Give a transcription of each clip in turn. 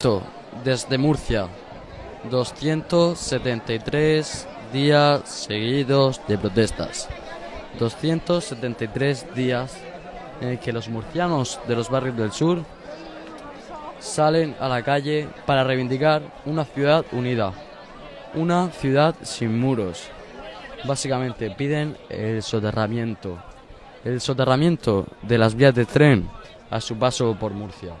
Esto, desde Murcia, 273 días seguidos de protestas. 273 días en que los murcianos de los barrios del sur salen a la calle para reivindicar una ciudad unida, una ciudad sin muros. Básicamente piden el soterramiento, el soterramiento de las vías de tren a su paso por Murcia.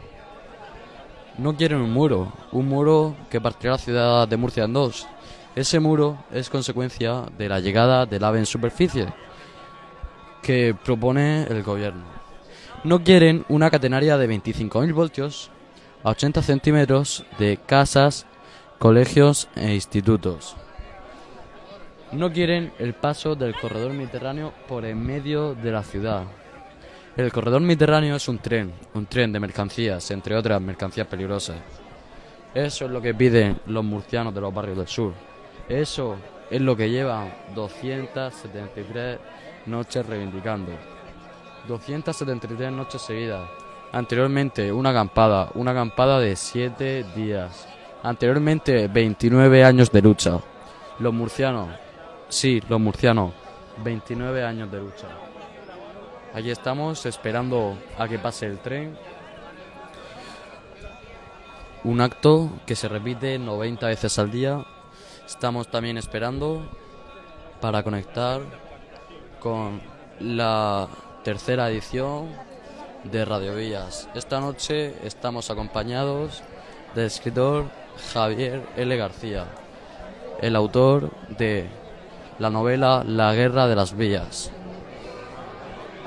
No quieren un muro, un muro que partirá la ciudad de Murcia en dos. Ese muro es consecuencia de la llegada del AVE en superficie que propone el gobierno. No quieren una catenaria de 25.000 voltios a 80 centímetros de casas, colegios e institutos. No quieren el paso del corredor mediterráneo por en medio de la ciudad. El corredor mediterráneo es un tren, un tren de mercancías, entre otras mercancías peligrosas. Eso es lo que piden los murcianos de los barrios del sur. Eso es lo que llevan 273 noches reivindicando. 273 noches seguidas. Anteriormente una acampada, una acampada de 7 días. Anteriormente 29 años de lucha. Los murcianos, sí, los murcianos, 29 años de lucha. Aquí estamos esperando a que pase el tren. Un acto que se repite 90 veces al día. Estamos también esperando para conectar con la tercera edición de Radio Villas. Esta noche estamos acompañados del escritor Javier L. García, el autor de la novela La Guerra de las Villas.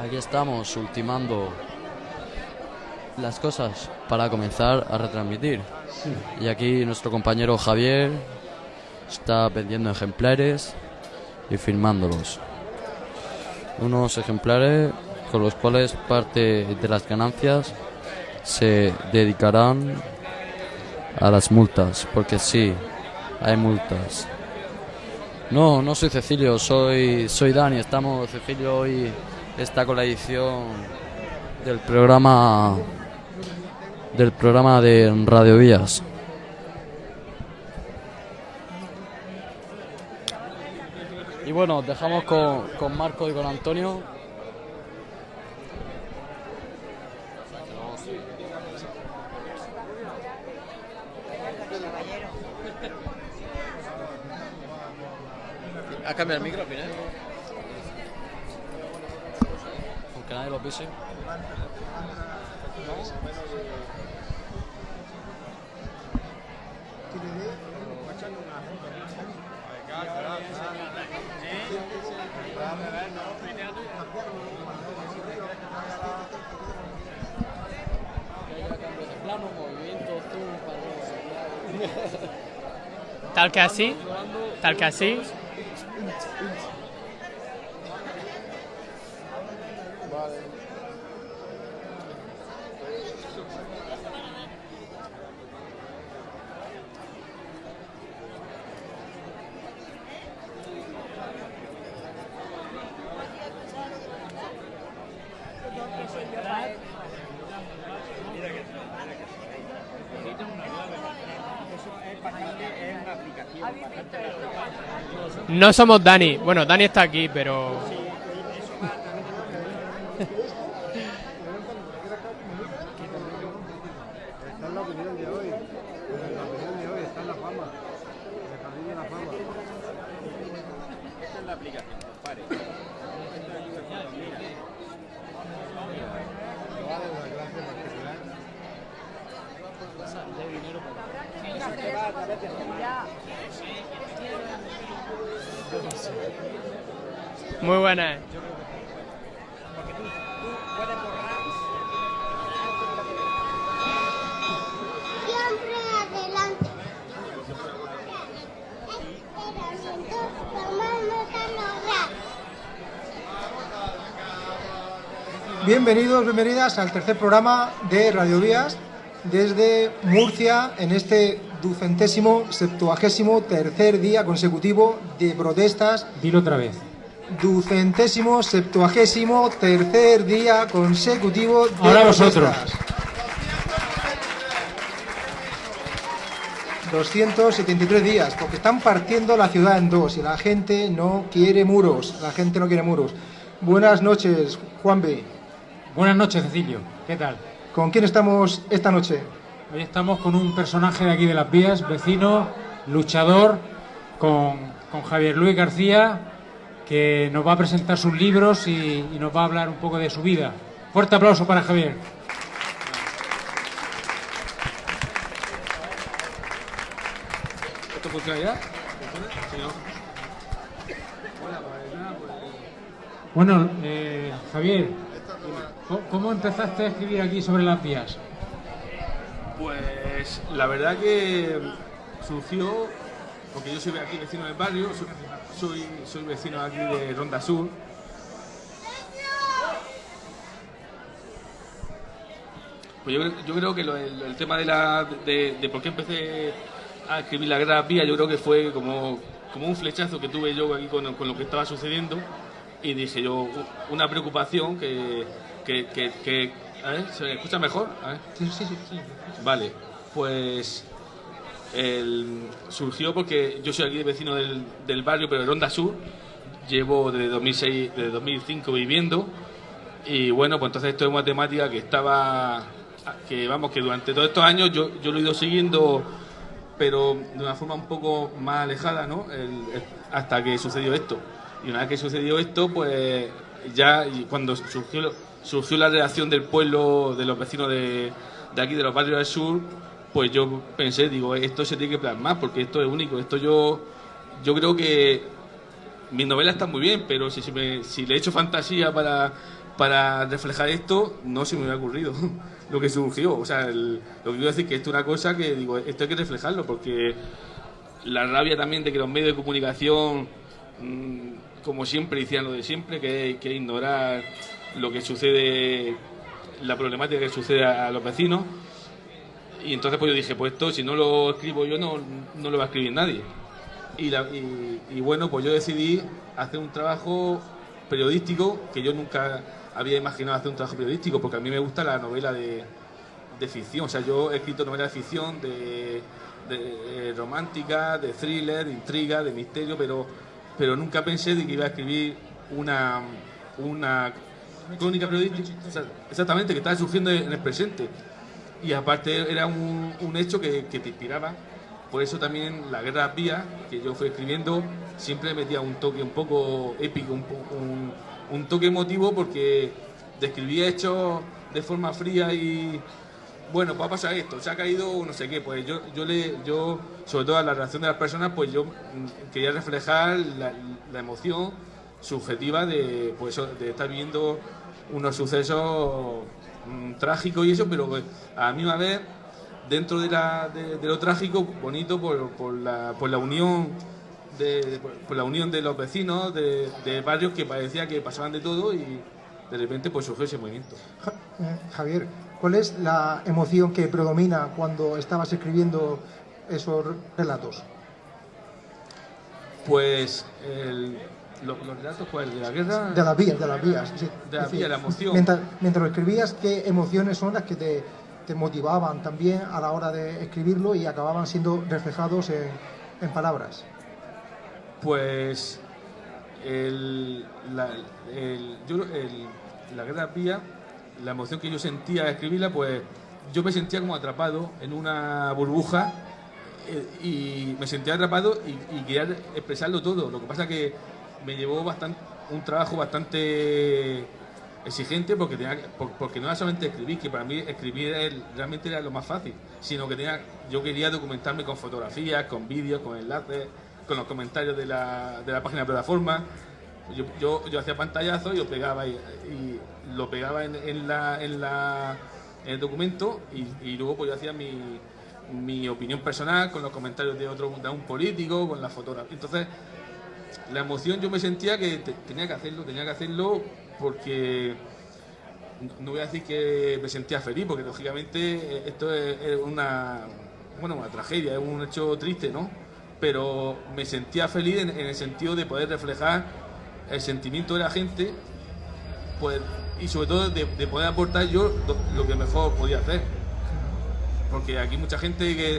Aquí estamos ultimando las cosas para comenzar a retransmitir. Y aquí nuestro compañero Javier está vendiendo ejemplares y firmándolos. Unos ejemplares con los cuales parte de las ganancias se dedicarán a las multas, porque sí, hay multas. No, no soy Cecilio, soy soy Dani, estamos Cecilio hoy está con la edición del programa del programa de Radio Vías. Y bueno, dejamos con, con Marco y con Antonio. ¿Has cambiado el micro al Aunque nadie lo pise. Tal que así, tal que así. No somos Dani. Bueno, Dani está aquí, pero. Está en la opinión de hoy. En la opinión de hoy está en la fama. En el jardín de la fama. Esta es la aplicación, compadre. Vale, una clase particular. Muy buena. Siempre adelante. Esperamiento, tomar nota, lograr. Bienvenidos, bienvenidas al tercer programa de Radio Vías desde Murcia en este ducentésimo, septuagésimo tercer día consecutivo de protestas. Dilo otra vez. Ducentésimo, septuagésimo tercer día consecutivo de Ahora vosotros. protestas. 273 días, porque están partiendo la ciudad en dos y la gente no quiere muros, la gente no quiere muros. Buenas noches, Juan B. Buenas noches, Cecilio. ¿Qué tal? ¿Con quién estamos esta noche? Hoy estamos con un personaje de aquí de las vías, vecino, luchador, con, con Javier Luis García, que nos va a presentar sus libros y, y nos va a hablar un poco de su vida. Fuerte aplauso para Javier. ¿Esto funciona ya? Bueno, eh, Javier, ¿cómo- ¿cómo empezaste a escribir aquí sobre las vías? Pues la verdad que surgió porque yo soy aquí vecino del barrio, soy, soy, vecino aquí de Ronda Sur. Pues yo, yo creo que el, tema de, la, de, por qué empecé a escribir la guerra pía, yo creo que fue como, como un flechazo que tuve yo aquí con, con lo que estaba sucediendo y dije yo, una preocupación que... que, que, que- a ver, ¿se me escucha mejor? A ver. Sí, sí, sí. sí. Vale, pues el- surgió porque yo soy aquí vecino del, del barrio, pero de Ronda Sur. Llevo desde 2006, desde 2005 viviendo. Y bueno, pues entonces esto es una temática que estaba, que vamos, que durante todos estos años yo, yo lo he ido siguiendo, pero de una forma un poco más alejada, ¿no? El- el- hasta que sucedió esto. Y una vez que sucedió esto, pues ya y cuando surgió, surgió la reacción del pueblo, de los vecinos de, de aquí, de los barrios del sur, pues yo pensé, digo, esto se tiene que plasmar porque esto es único. Esto yo, yo creo que mis novelas están muy bien, pero si, si, me- si le echo fantasía para, para reflejar esto, no se me hubiera ocurrido lo que surgió. O sea, el- lo que quiero decir que esto es una cosa que digo, esto hay que reflejarlo porque la rabia también de que los medios de comunicación, mm, como siempre decían lo de siempre, que que ignorar lo que sucede, la problemática que sucede a, los vecinos. Y entonces pues yo dije, pues esto si no lo escribo yo no, no lo va a escribir nadie. Y, la- y- y bueno, pues yo decidí hacer un trabajo periodístico que yo nunca había imaginado hacer un trabajo periodístico, porque a mí me gusta la novela de, ficción. O sea, yo he escrito novelas de ficción, de, de, eh, romántica, de thriller, de intriga, de misterio, pero, pero nunca pensé de que iba a escribir una, una crónica periodística. Exactamente, que estaba surgiendo en el presente. Y aparte era un, un hecho que, que te inspiraba. Por eso también la guerra vía que yo fui escribiendo siempre metía un toque un poco épico, un, un, un toque emotivo porque describía hechos de forma fría y bueno, pues ha pasado esto, se ha caído no sé qué, pues yo, yo le, yo, sobre todo a la reacción de las personas, pues yo mm, quería reflejar la, la emoción subjetiva de, pues de estar viendo unos sucesos mm, trágicos y eso, pero pues, a la misma vez dentro de, la, de, de lo trágico, bonito por, por, la, por la unión de, de- por, por la unión de los vecinos, de, de barrios que parecía que pasaban de todo y de repente pues surgió ese movimiento. Eh, Javier, ¿cuál es la emoción que predomina cuando estabas escribiendo esos relatos? Pues el- lo- los relatos pues, de la guerra... De las vías, de las vías. sí. De decir, vías, la emoción. Mientras, mientras lo escribías, ¿qué emociones son las que te, te motivaban también a la hora de escribirlo y acababan siendo reflejados en, en palabras? Pues el, la, el- yo, el- la guerra pía, la emoción que yo sentía al escribirla, pues yo me sentía como atrapado en una burbuja eh, y me sentía atrapado y, y quería expresarlo todo. Lo que pasa que me llevó bastante, un trabajo bastante exigente porque tenía que- por- porque no era solamente escribir, que para mí escribir realmente era lo más fácil, sino que tenía, yo quería documentarme con fotografías, con vídeos, con enlaces, con los comentarios de la, de la página de plataforma. Yo, yo, yo hacía pantallazos y lo pegaba y, y lo pegaba en, en la, en, la, en el documento y, y luego pues yo hacía mi, mi opinión personal con los comentarios de otro un político, con la fotografía. Entonces, la emoción yo me sentía que te- tenía que hacerlo, tenía que hacerlo porque no- voy a decir que me sentía feliz, porque lógicamente eh, esto es, una bueno una tragedia, es un hecho triste, ¿no? Pero me sentía feliz en, el sentido de poder reflejar el sentimiento de la gente, pues y sobre todo de, de poder aportar yo lo, lo que mejor podía hacer porque aquí mucha gente que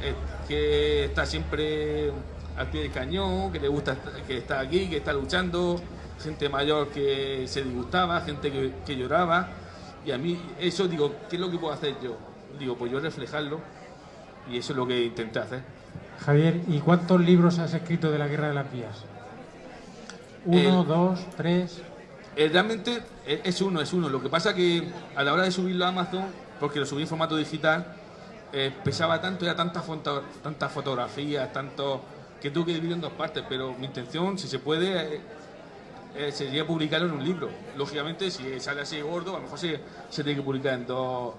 eh, que está siempre al pie del cañón, que le gusta, que está aquí, que está luchando, gente mayor que se disgustaba, gente que, que lloraba. Y a mí, eso digo, ¿qué es lo que puedo hacer yo? Digo, pues yo reflejarlo y eso es lo que intenté hacer. Javier, ¿y cuántos libros has escrito de la Guerra de las Vías? ¿Uno, El- dos, tres? Eh, realmente eh, es uno, es uno. Lo que pasa que a la hora de subirlo a Amazon, porque lo subí en formato digital, eh, pesaba tanto, era tantas tantas fotografías, tanto que tuve que dividir en dos partes. Pero mi intención, si se puede, eh, eh, sería publicarlo en un libro. Lógicamente, si sale así gordo, a lo mejor se, se tiene que publicar en dos,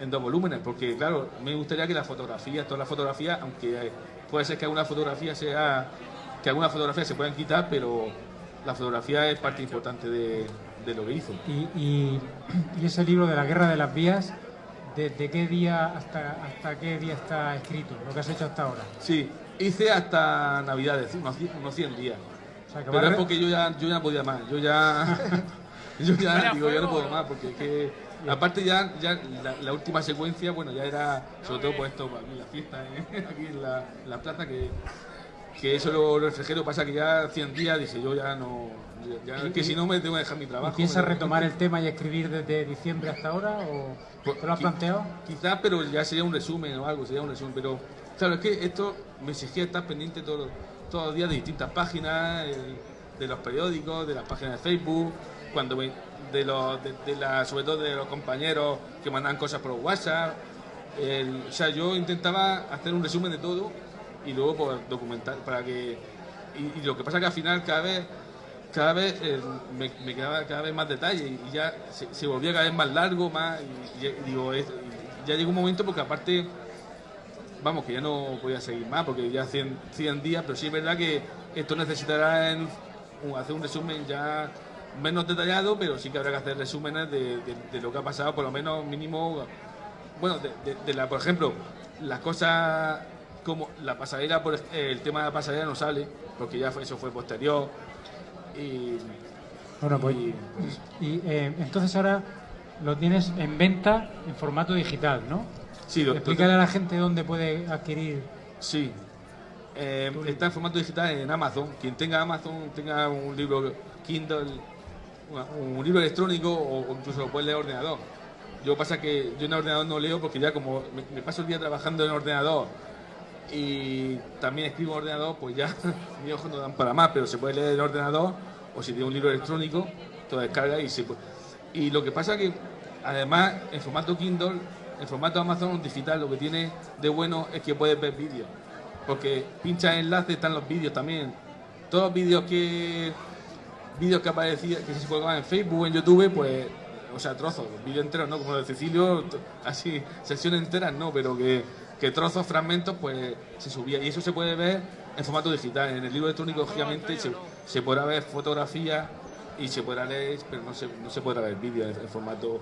en dos volúmenes, porque claro, me gustaría que las fotografías, todas las fotografías, aunque puede ser que alguna fotografía sea, que algunas fotografías se puedan quitar, pero la fotografía es parte importante de, de lo que hizo. Y, y- y ese libro de la Guerra de las Vías, ¿desde qué día hasta, hasta qué día está escrito? Lo que has hecho hasta ahora. Sí, hice hasta Navidades, unos, cien- unos 100 días. O sea, Pero es porque yo ya, yo ya no podía más, yo ya, yo ya digo, yo no puedo más, porque es que, aparte ya, ya la, la última secuencia, bueno, ya era, sobre todo por esto, aquí en la fiesta, ¿eh? aquí en la, en la plaza, que, que eso lo, lo que pasa que ya 100 días dije, yo ya no, ya, ya- que si no me tengo que dejar mi ¿Y trabajo. piensas retomar el tema y escribir desde diciembre hasta ahora? ¿O Pues, te lo has planteado? Quizás, pero ya sería un resumen o algo, sería un resumen. Pero, claro, es que esto me exigía estar pendiente todos los, todos días de distintas páginas, el- de los periódicos, de las páginas de Facebook, cuando me- de los, de, de la- sobre todo de los compañeros que mandan cosas por WhatsApp. O sea, yo intentaba hacer un resumen de todo y luego pues, documentar para que. Y, lo que pasa es que al final cada vez cada vez eh, me, quedaba cada vez más detalle y ya se, volvía cada vez más largo, más digo, ya llegó un momento porque aparte vamos que ya no podía seguir más porque ya 100, 100 días, pero sí es verdad que esto necesitará en- hacer un resumen ya menos detallado, pero sí que habrá que hacer resúmenes de, de- de lo que ha pasado, por lo menos mínimo, bueno, de, la, por ejemplo, las cosas como la pasarela, por, el tema de la pasarela no sale, porque ya fue- eso fue posterior. Y, Bueno, pues, y, y eh, entonces ahora lo tienes en venta en formato digital, ¿no? Sí, Explícale a la gente dónde puede adquirir. Sí. Eh, está en formato digital en Amazon. Quien tenga Amazon, tenga un libro Kindle, un libro electrónico o, incluso lo puede leer en ordenador. Yo pasa que yo en ordenador no leo porque ya como me, me paso el día trabajando en ordenador y también escribo en ordenador, pues ya mis ojos no dan para más, pero se puede leer en ordenador o si tiene un libro electrónico, te lo descarga y se puede. Y lo que pasa que además en formato Kindle, en formato Amazon digital, lo que tiene de bueno es que puedes ver vídeos. Porque pinchas enlaces, están los vídeos también. Todos los vídeos que vídeos que aparecían, que se colgaban en Facebook, en YouTube, pues, o sea, trozos, vídeos enteros, ¿no? Como de Cecilio, así, sesiones enteras, no, pero que, que trozos, fragmentos, pues se subía. Y eso se puede ver en formato digital. En el libro electrónico, lógicamente, se, se podrá ver fotografías y se podrá leer, pero no se, no se podrá ver vídeos en, en formato.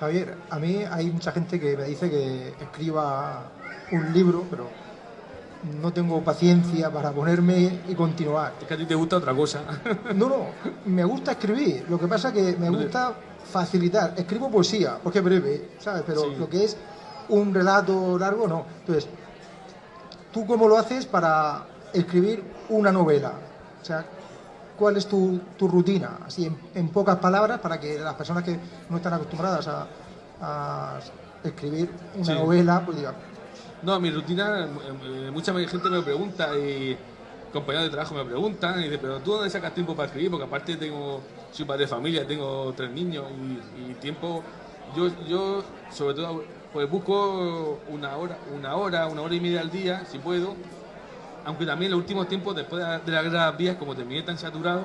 Javier, a mí hay mucha gente que me dice que escriba un libro, pero no tengo paciencia para ponerme y continuar. Es que a ti te gusta otra cosa. No, no, me gusta escribir. Lo que pasa es que me gusta facilitar. Escribo poesía, porque es breve, ¿sabes? Pero Sí. lo que es un relato largo, no. Entonces, ¿tú cómo lo haces para escribir una novela? O sea, ¿cuál es tu, tu rutina? Así, en, en pocas palabras, para que las personas que no están acostumbradas a, a escribir una Sí. novela, pues digan, No, mi rutina, eh, mucha gente me pregunta y compañeros de trabajo me preguntan y dicen, pero ¿tú dónde sacas tiempo para escribir? Porque aparte tengo, soy padre de familia, tengo tres niños y, y tiempo, yo, yo sobre todo pues busco una hora, una hora, una hora y media al día, si puedo, aunque también en los últimos tiempos, después de la, guerra vías, como terminé tan saturado,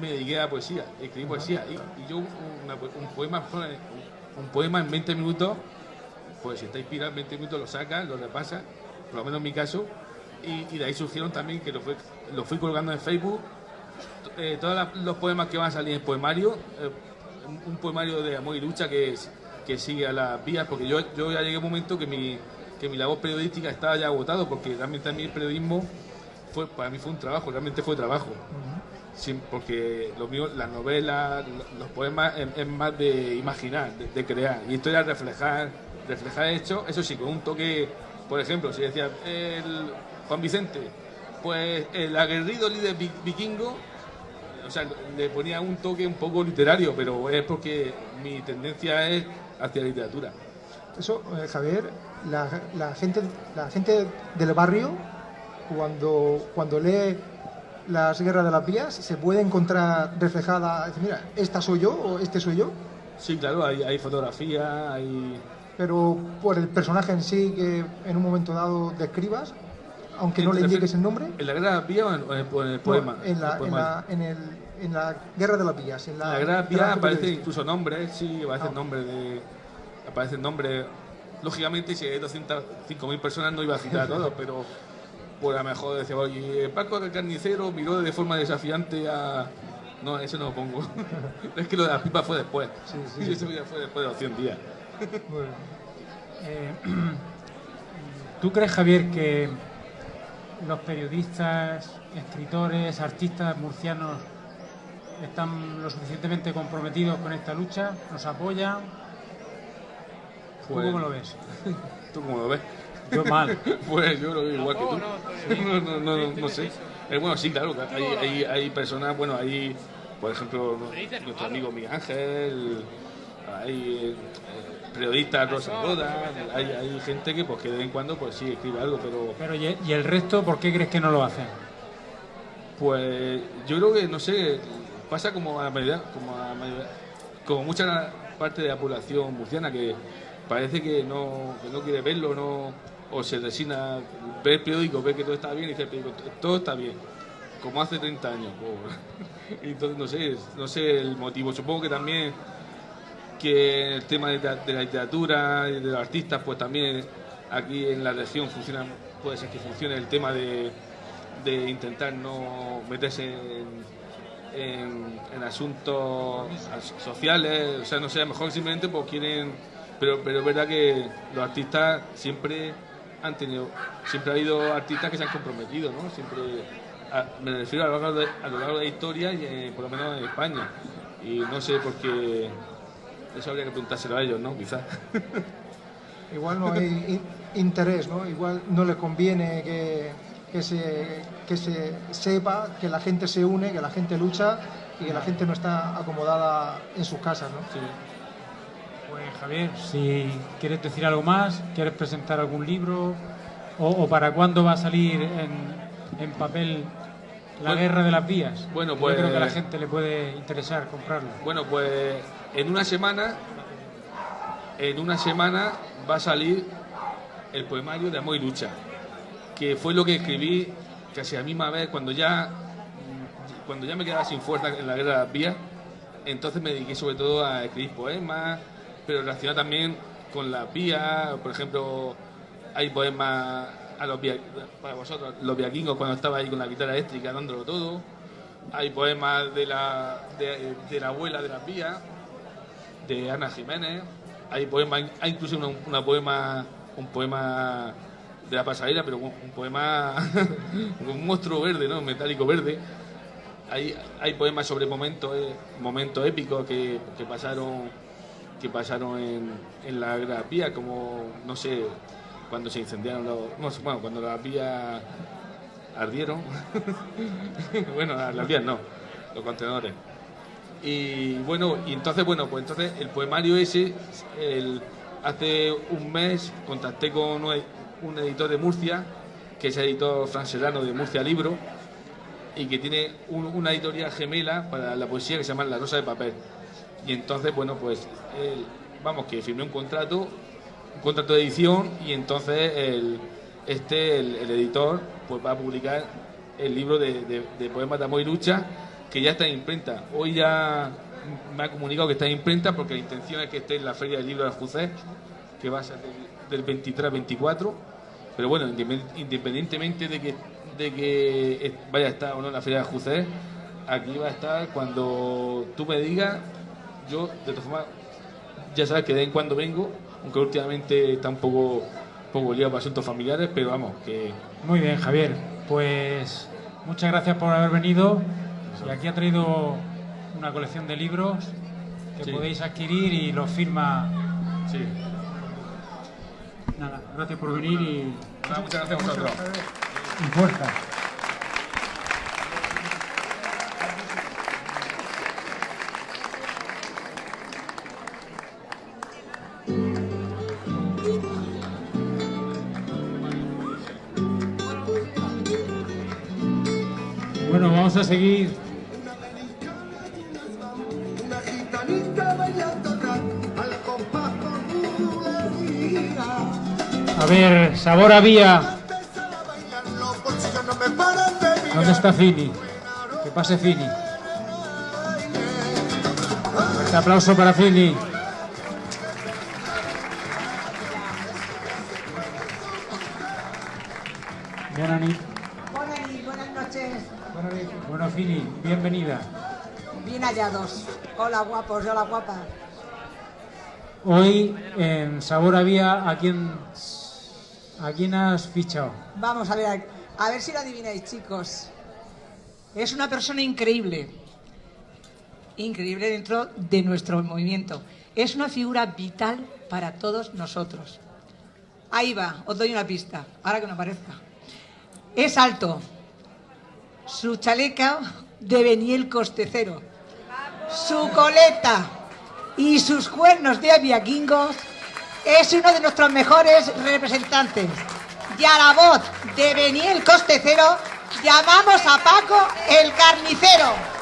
me dediqué a poesía, escribí poesía. Y, y yo una- un, poema, un poema en 20 minutos pues si está inspirado en 20 minutos lo saca, lo repasa, por lo menos en mi caso, y, de ahí surgieron también que lo, fue, lo fui colgando en Facebook, eh, todos los poemas que van a salir en poemario, eh, un, poemario de amor y lucha que, que sigue a las vías, porque yo, yo ya llegué a un momento que mi, que mi labor periodística estaba ya agotado, porque realmente a mí el periodismo fue, para mí fue un trabajo, realmente fue trabajo. Porque lo mío, las novelas, lo- los poemas es, es más de imaginar, de, de crear. Y esto era reflejar, reflejar hechos, eso sí, con un toque Por ejemplo, si decía el Juan Vicente, pues el aguerrido líder vi- vikingo, o sea, le ponía un toque un poco literario, pero es porque mi tendencia es hacia la literatura. Eso, eh, Javier, la, la gente, la gente del barrio, cuando, cuando lee las guerras de las vías, se puede encontrar reflejada, dice, mira, esta soy yo o este soy yo, Sí, claro, hay, hay fotografía, hay... pero por el personaje en sí que en un momento dado describas, aunque no ¿Te le indiques el nombre, ¿En la guerra vía o en, o en el, o en el no, poema? en, la, El en, la, en, el, en la guerra de las vías. En En la, guerra en vía la que aparecen incluso nombres, sí, aparecen Ah. nombres de... Aparecen nombres... Lógicamente, si hay 205.000 personas no iba a citar a todos, pero pues a lo mejor decía, oye, Paco el carnicero miró de forma desafiante a... No, eso no lo pongo. es que lo de la pipa fue después. Sí, sí, sí. Eso ya fue después de los 100 días. Bien. Eh, ¿Tú crees, Javier, que los periodistas, escritores, artistas murcianos están lo suficientemente comprometidos con esta lucha? ¿Nos apoyan? ¿Tú Pues- cómo lo ves? ¿Tú cómo lo ves? Yo mal. Pues yo lo veo igual que tú. No, no, no, no, no sé. Eh, bueno, sí, claro, hay, hay, hay personas, bueno, hay, por ejemplo, nuestro amigo Miguel Ángel, hay eh, periodistas, Rosa Roda, hay, hay gente que pues que de vez en cuando pues sí escribe algo, pero Pero ¿y y el resto por qué crees que no lo hacen? pues yo creo que, no sé, pasa como a la mayoría, como a la mayoría- como mucha parte de la población murciana que parece que no, que no quiere verlo, no, o se resigna, ve el periódico, ve que todo está bien y dice el periódico, todo está bien, como hace 30 años. Y entonces no sé, no sé el motivo, supongo que también que el tema de, la- literatura y de los artistas, pues también aquí en la región funciona, puede ser que funcione el tema de, de intentar no meterse en, en- asuntos as- sociales, o sea, no sé, mejor simplemente pues quieren, pero, pero es verdad que los artistas siempre han tenido, siempre ha habido artistas que se han comprometido, ¿no? Siempre, a- me refiero a lo largo de, a lo largo de la historia y eh, por lo menos en España, y no sé por qué, eso habría que preguntárselo a ellos, ¿no? Quizás. Igual no hay in- interés, ¿no? Igual no le conviene que, que, se, que se sepa que la gente se une, que la gente lucha y que la gente no está acomodada en sus casas, ¿no? Pues Javier, si quieres decir algo más, quieres presentar algún libro o, o para cuándo va a salir en, en papel La Bueno, Guerra de las Vías. bueno, Yo pues- creo que a la gente le puede interesar comprarlo. Bueno, pues en una semana, en una semana va a salir el poemario de Amor y Lucha, que fue lo que escribí casi a la misma vez cuando ya, cuando ya me quedaba sin fuerza en la guerra de las vías. Entonces me dediqué sobre todo a escribir poemas, pero relacionado también con las vías. Por ejemplo, hay poemas a los via- para vosotros, los viaquingos cuando estaba ahí con la guitarra eléctrica dándolo todo. Hay poemas de la, de, la abuela de las vías, de Ana Jiménez. Hay poemas, hay incluso una, una poema, un poema de la pasarela, pero un, un poema un monstruo verde, ¿no? Metálico verde. Hay, hay poemas sobre momentos, momentos épicos que, que pasaron que pasaron en, en la Vía, como no sé, cuando se incendiaron los, bueno, cuando las vías ardieron. bueno, las vías no, los contenedores. Y bueno, y entonces, bueno, pues entonces el poemario ese, hace un mes contacté con un, editor de Murcia, que es el editor francelano de Murcia Libro, y que tiene un- una editorial gemela para la poesía que se llama La Rosa de Papel. Y entonces, bueno, pues, él- vamos, que firmé un contrato, un contrato de edición, y entonces este, el, editor, pues va a publicar el libro de, de- de poemas de y lucha, que ya está en imprenta. Hoy ya me ha comunicado que está en imprenta porque la intención es que esté en la Feria del Libro de Aljucés, que va a ser del, del 23 al 24. Pero bueno, independ- independientemente de que, de que vaya a estar o no en la Feria de Aljucés, aquí va a estar cuando tú me digas, yo de todas formas, ya sabes que de vez en cuando vengo, aunque últimamente está un poco, poco liado para asuntos familiares, pero vamos, que Muy bien, Javier. Pues muchas gracias por haber venido. Y aquí ha traído una colección de libros que Sí. podéis adquirir y los firma sí. Nada, gracias por venir y, Nada, muchas gracias a vosotros. y fuerza. Vamos a seguir. A ver, sabor había. ¿Dónde está Fini? Que pase Fini. Fuerte aplauso para Fini. Buenas, buenas noches. Bueno, Fini, bienvenida. Bien hallados. Hola guapos, hola guapas. Hoy en Sabor había a quién a quién has fichado. Vamos a ver, a ver si lo adivináis, chicos. Es una persona increíble. Increíble dentro de nuestro movimiento. Es una figura vital para todos nosotros. Ahí va, os doy una pista, ahora que me aparezca. Es alto. Su chaleca de Beniel Costecero. Su coleta y sus cuernos de aviaquingos es uno de nuestros mejores representantes. Y a la voz de Beniel Costecero llamamos a Paco el carnicero.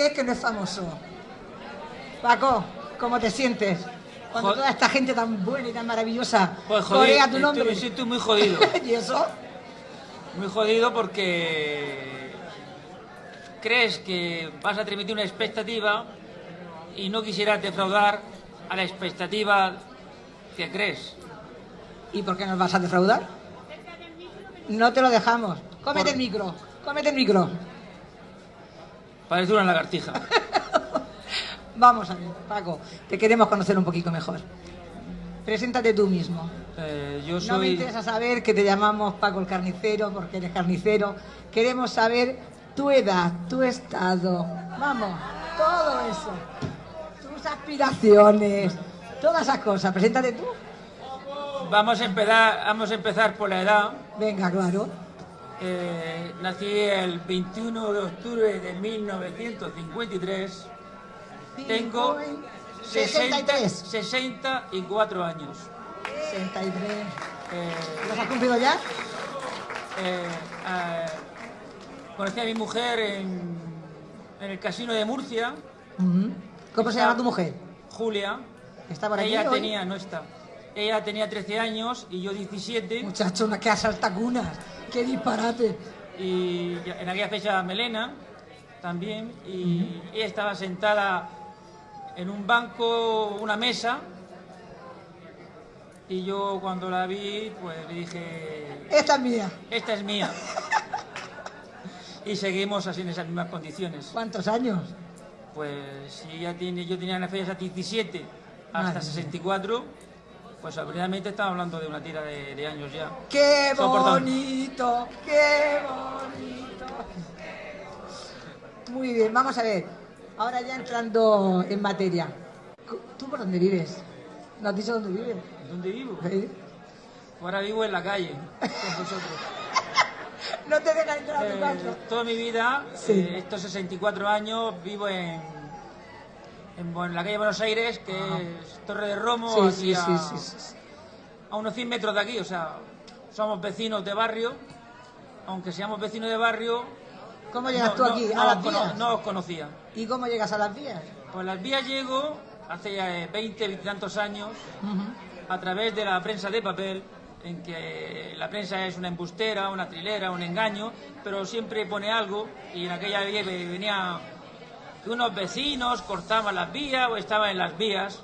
Digáis que no es famoso. Paco, ¿cómo te sientes? Cuando toda esta gente tan buena y tan maravillosa Pues corea tu nombre. me siento muy jodido. ¿Y eso? Muy jodido porque crees que vas a transmitir una expectativa y no quisieras defraudar a la expectativa que crees. ¿Y por qué nos vas a defraudar? No te lo dejamos. Cómete Por- el micro, cómete el micro. Parece una lagartija. Vamos a ver, Paco, te queremos conocer un poquito mejor. Preséntate tú mismo. Eh, yo No me soy... interesa saber que te llamamos Paco el carnicero porque eres carnicero. Queremos saber tu edad, tu estado. Vamos, todo eso. Tus aspiraciones, todas esas cosas. Preséntate tú. Vamos a empezar, vamos a empezar por la edad. Venga, claro. Eh, nací el 21 de octubre de 1953. Tengo 60, 63. 64 años. 63. Eh, ¿Los has cumplido ya? eh, eh, conocí a mi mujer en, en el casino de Murcia. ¿Cómo se llama tu mujer? Julia. ¿Está por aquí Ella hoy? tenía, no está. Ella tenía 13 años y yo 17. Muchacho, una que asalta cunas. ¡Qué disparate! Y en aquella fecha Melena también. Y ella estaba sentada en un banco, una mesa. Y yo cuando la vi, pues le dije, Esta es mía. esta es mía. y seguimos así en esas mismas condiciones. ¿Cuántos años? Pues si ella tiene, yo tenía en la fecha 17 hasta Madre 64, pues obviamente estamos hablando de una tira de, de años ya. ¡Qué bonito! ¡Qué bonito! Muy bien, vamos a ver. Ahora ya entrando en materia. ¿Tú por dónde vives? ¿No has dicho dónde vives? ¿Dónde vivo? ¿Eh? Ahora vivo en la calle, con vosotros. No te dejan entrar a tu Eh, casa. toda mi vida, Sí. eh, estos 64 años, vivo en, en, en la calle Buenos Aires, que es Torre de Romo, Sí, a, sí, unos 100 metros de aquí. O sea, somos vecinos de barrio, aunque seamos vecinos de barrio. ¿Cómo llegas no- tú aquí? no ¿A las vías? no os conocía. ¿Y cómo llegas a las vías? Pues las vías llego hace ya eh, 20, 20 y tantos años a través de la prensa de papel, en que la prensa es una embustera, una trilera, un engaño, pero siempre pone algo y en aquella vía venía que unos vecinos cortaban las vías o estaban en las vías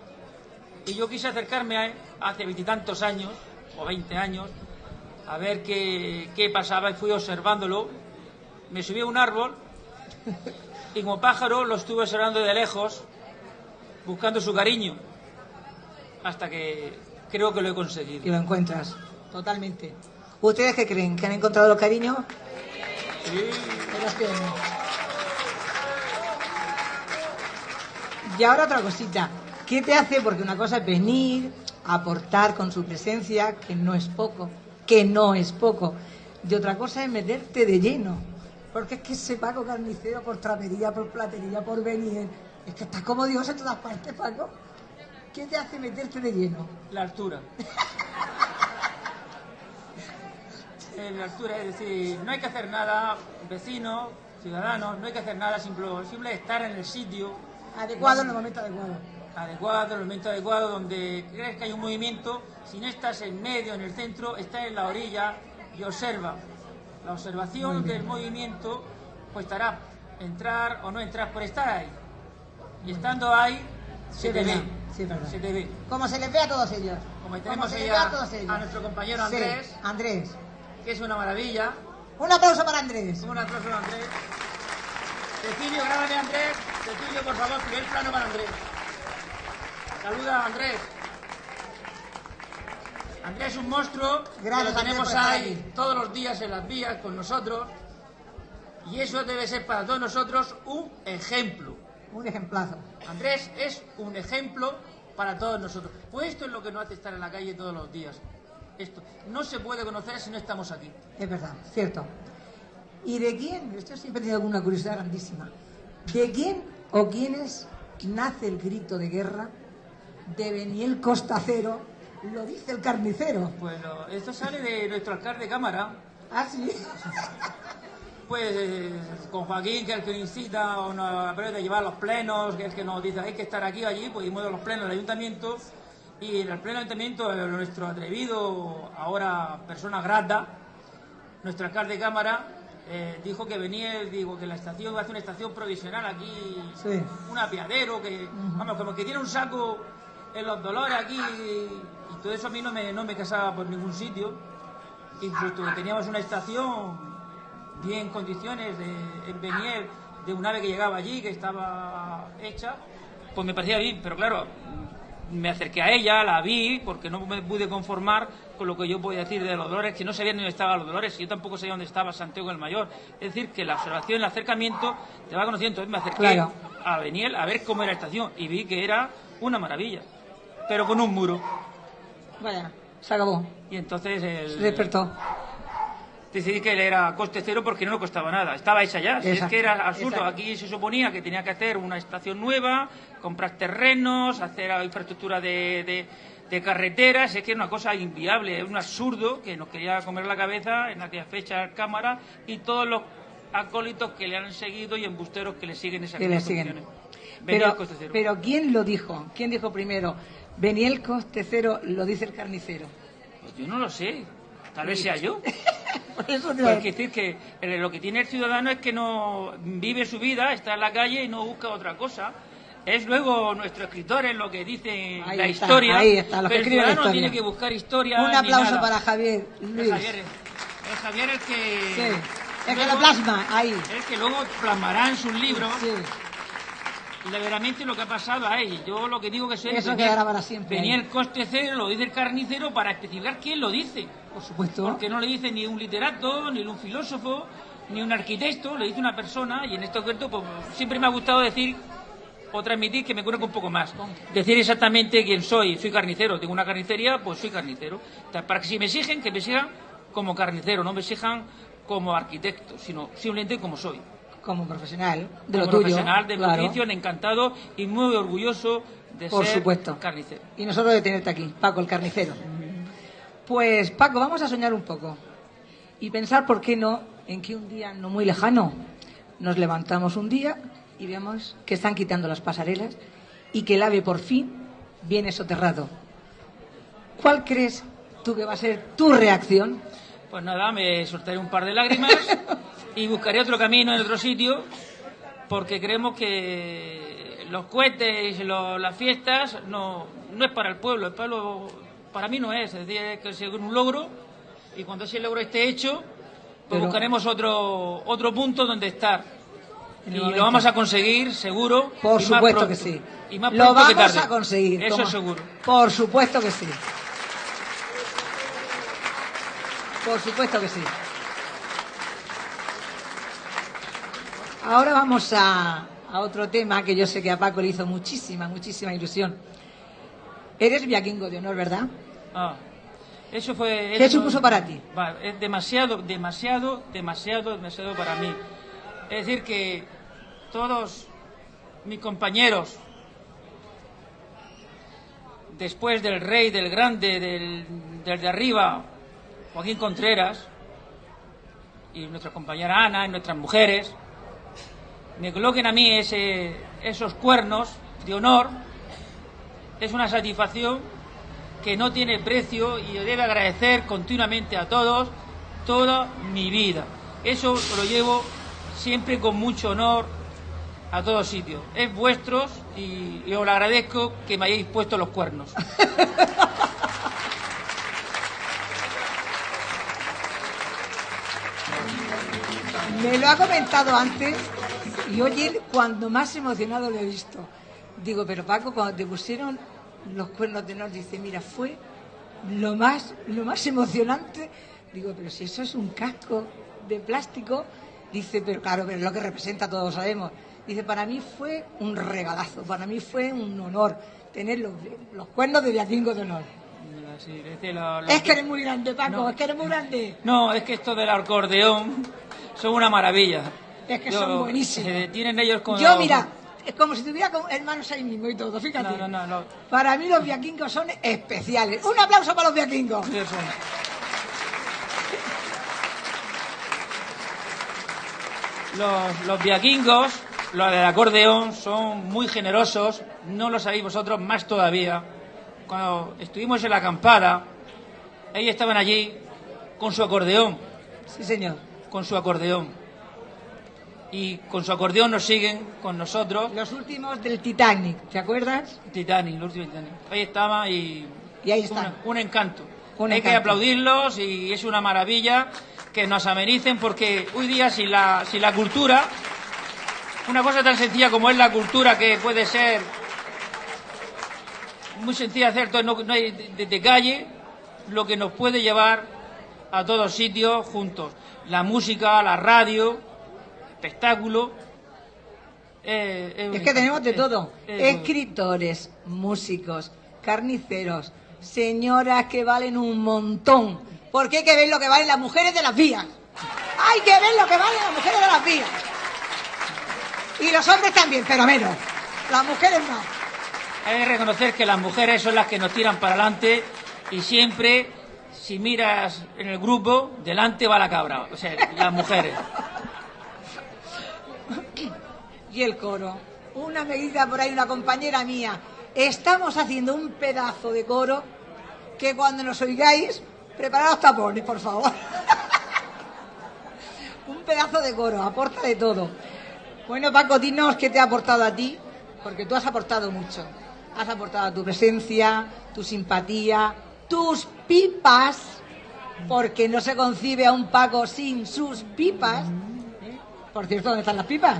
y yo quise acercarme a, hace veintitantos años o 20 años a ver qué, qué pasaba y fui observándolo. Me subí a un árbol y como pájaro lo estuve observando de lejos, buscando su cariño, hasta que creo que lo he conseguido. Y lo encuentras, totalmente. ¿Ustedes qué creen? ¿Que han encontrado el cariño? Sí que- Y ahora otra cosita. ¿Qué te hace? Porque una cosa es venir, aportar con su presencia, que no es poco, que no es poco. Y otra cosa es meterte de lleno. Porque es que ese Paco carnicero por trapería, por platería, por venir. Es que estás como Dios en todas partes, Paco. ¿Qué te hace meterte de lleno? La altura. Eh, la altura, es decir, no hay que hacer nada, vecinos, ciudadanos, no hay que hacer nada, simple, simple estar en el sitio Adecuado en el momento adecuado. adecuado, en el momento adecuado, donde crees que hay un movimiento, si no estás en medio, en el centro, estás en la orilla y observa. La observación del movimiento, pues hará entrar o no entrar por estar ahí. Y estando ahí, se te ve. sí. Se te ve. Como se les ve a todos ellos. Como tenemos se a- todos ellos. a nuestro compañero Sí, Andrés. Andrés. que es una maravilla. Un aplauso para Andrés. Un aplauso a Andrés. Cecilio, grábame Andrés. Cecilio, por favor, primer plano para Andrés. Saluda a Andrés. Andrés es un monstruo Gracias, que lo tenemos ahí todos los días en las vías con nosotros. Y eso debe ser para todos nosotros un ejemplo. Un ejemplazo. Andrés es un ejemplo para todos nosotros. Pues esto es lo que nos hace estar en la calle todos los días. Esto no se puede conocer si no estamos aquí. Es verdad, cierto. ¿Y de quién? Esto siempre tenido alguna curiosidad grandísima. ¿De quién o quiénes nace el grito de guerra de Beniel Costa Cero? Lo dice el carnicero. Bueno, esto sale de nuestro alcalde de cámara, ¿Ah, sí? pues eh, con Joaquín, que es el que incita o nos a llevar los plenos, que es el que nos dice hay que estar aquí o allí, pues hemos a los plenos del ayuntamiento y en el pleno ayuntamiento eh, nuestro atrevido, ahora persona grata, nuestro alcalde de cámara, eh, dijo que venía, digo, que la estación iba a hacer una estación provisional aquí, Sí. un apiadero, que, vamos, como que tiene un saco en los dolores aquí, y todo eso a mí no me, no me casaba por ningún sitio. Incluso teníamos una estación bien en condiciones de, en Beniel, de un ave que llegaba allí, que estaba hecha, pues me parecía bien, pero claro, me acerqué a ella, la vi, porque no me pude conformar con lo que yo podía decir de los dolores, que no sabía dónde estaban los dolores, y yo tampoco sabía dónde estaba Santiago el Mayor. Es decir, que la observación, el acercamiento, te va conociendo. Entonces me acerqué Claro. a Beniel a ver cómo era la estación, y vi que era una maravilla, pero con un muro. Vaya, se acabó. Y entonces el, Se despertó. Decidí que era coste cero porque no le costaba nada. Estaba hecha ya. Si es que era absurdo. exacto. Aquí se suponía que tenía que hacer una estación nueva, comprar terrenos, hacer infraestructura de, de- de carreteras. Es que era una cosa inviable, es un absurdo que nos quería comer la cabeza en aquella fecha cámara y todos los acólitos que le han seguido y embusteros que le siguen esas Que le siguen. Venía Pero, el pero ¿quién lo dijo? ¿Quién dijo primero? Beniel Coste Cero lo dice el carnicero. Pues yo no lo sé. Tal vez sea yo. Por eso te Pues decir que eh, lo que tiene el ciudadano es que no vive su vida, está en la calle y no busca otra cosa. Es luego nuestro escritor en lo que dice Ahí la está, historia. ahí está, los que pero el la ciudadano no historia. tiene que buscar historia. Un aplauso para Javier Es Luis. Javier, es Javier el que. Sí. Es que lo plasma ahí. Es que luego plasmará en sus libros Sí. verdaderamente lo que ha pasado a él. Yo lo que digo que soy Eso quedará para siempre Venía ahí. el coste cero, lo dice el carnicero para especificar quién lo dice. Por supuesto. Porque no le dice ni un literato, ni un filósofo, ni un arquitecto, le dice una persona, y en este concreto pues, siempre me ha gustado decir o transmitir que me conozco un poco más. Decir exactamente quién soy. Soy carnicero, tengo una carnicería, pues soy carnicero. Para que si me exigen, que me exijan como carnicero, no me exijan como arquitecto, sino simplemente como soy. Como profesional de Como lo tuyo. profesional de mi claro. oficio, encantado y muy orgulloso de Por ser supuesto. carnicero. Y nosotros de tenerte aquí, Paco el carnicero. Pues Paco, vamos a soñar un poco y pensar, ¿por qué no?, en que un día no muy lejano nos levantamos un día y vemos que están quitando las pasarelas y que el ave por fin viene soterrado. ¿Cuál crees tú que va a ser tu reacción? Pues nada, me soltaré un par de lágrimas y buscaré otro camino en otro sitio porque creemos que los cohetes, lo- las fiestas no, no es para el pueblo, es para, lo- para mí no es, es decir, es que es un logro y cuando ese logro esté hecho, pues Pero- buscaremos otro, otro punto donde estar. Y lo vamos a conseguir, seguro. Por supuesto que sí. Y más Lo que vamos tarde. a conseguir. Eso como- seguro. Por supuesto que sí. Por supuesto que sí. Ahora vamos a, a otro tema que yo sé que a Paco le hizo muchísima, muchísima ilusión. Eres viaquingo de honor, ¿verdad? Ah, eso fue... ¿Qué eso- supuso para ti? Es demasiado, demasiado, demasiado, demasiado para mí. Es decir, que todos mis compañeros, después del rey, del grande, del, del de arriba, Joaquín Contreras, y nuestra compañera Ana, y nuestras mujeres, me coloquen a mí ese, esos cuernos de honor, es una satisfacción que no tiene precio y debe agradecer continuamente a todos toda mi vida. Eso lo llevo siempre con mucho honor a todos sitios. Es vuestros y, y os lo agradezco que me hayáis puesto los cuernos. Me lo ha comentado antes y oye, cuando más emocionado lo he visto. Digo, pero Paco, cuando te pusieron los cuernos de honor, dice, mira, fue lo más, lo más emocionante. Digo, pero si eso es un casco de plástico, dice, pero claro, pero es lo que representa, todos sabemos. Dice, para mí fue un regalazo, para mí fue un honor tener los, los cuernos de Viacingo de honor. Es que eres muy grande, Paco, No. es que eres muy grande. No, es que esto del acordeón son una maravilla. Es que Yo- son buenísimos. Se detienen ellos con... Yo, mira, es como si tuviera hermanos ahí mismo y todo, fíjate. No, no, no. Para mí los viaquingos son especiales. Un aplauso para los viaquingos. Sí, son- Los, los viaquingos, los del acordeón, son muy generosos, no lo sabéis vosotros más todavía. Cuando estuvimos en la acampada, ellos estaban allí con su acordeón, Sí, señor. con su acordeón. Y con su acordeón nos siguen con nosotros. Los últimos del Titanic, ¿te acuerdas? Titanic, los últimos Titanic. Ahí estaba y... Y ahí están. una- un encanto. Un Hay que aplaudirlos y es una maravilla que nos amenicen porque hoy día si la, si la cultura, una cosa tan sencilla como es la cultura que puede ser muy sencilla hacer, no, no hay de- de calle, lo que nos puede llevar a todos sitios juntos. La música, la radio, espectáculo. eh, eh, Es que tenemos de todo. Escritores, músicos, carniceros, señoras que valen un montón. Porque hay que ver lo que valen las mujeres de las vías. Hay que ver lo que valen las mujeres de las vías. Y los hombres también, pero menos. Las mujeres no. Hay que reconocer que las mujeres son las que nos tiran para adelante y siempre, si miras en el grupo, delante va la cabra. O sea, las mujeres. Y el coro. Una medida por ahí, una compañera mía. Estamos haciendo un pedazo de coro que cuando nos oigáis, preparad los tapones, por favor. un pedazo de coro, aporta de todo. Bueno, Paco, dinos qué te ha aportado a ti, porque tú has aportado mucho. Has aportado tu presencia, tu simpatía, tus pipas, porque no se concibe a un Paco sin sus pipas. Por cierto, ¿dónde están las pipas?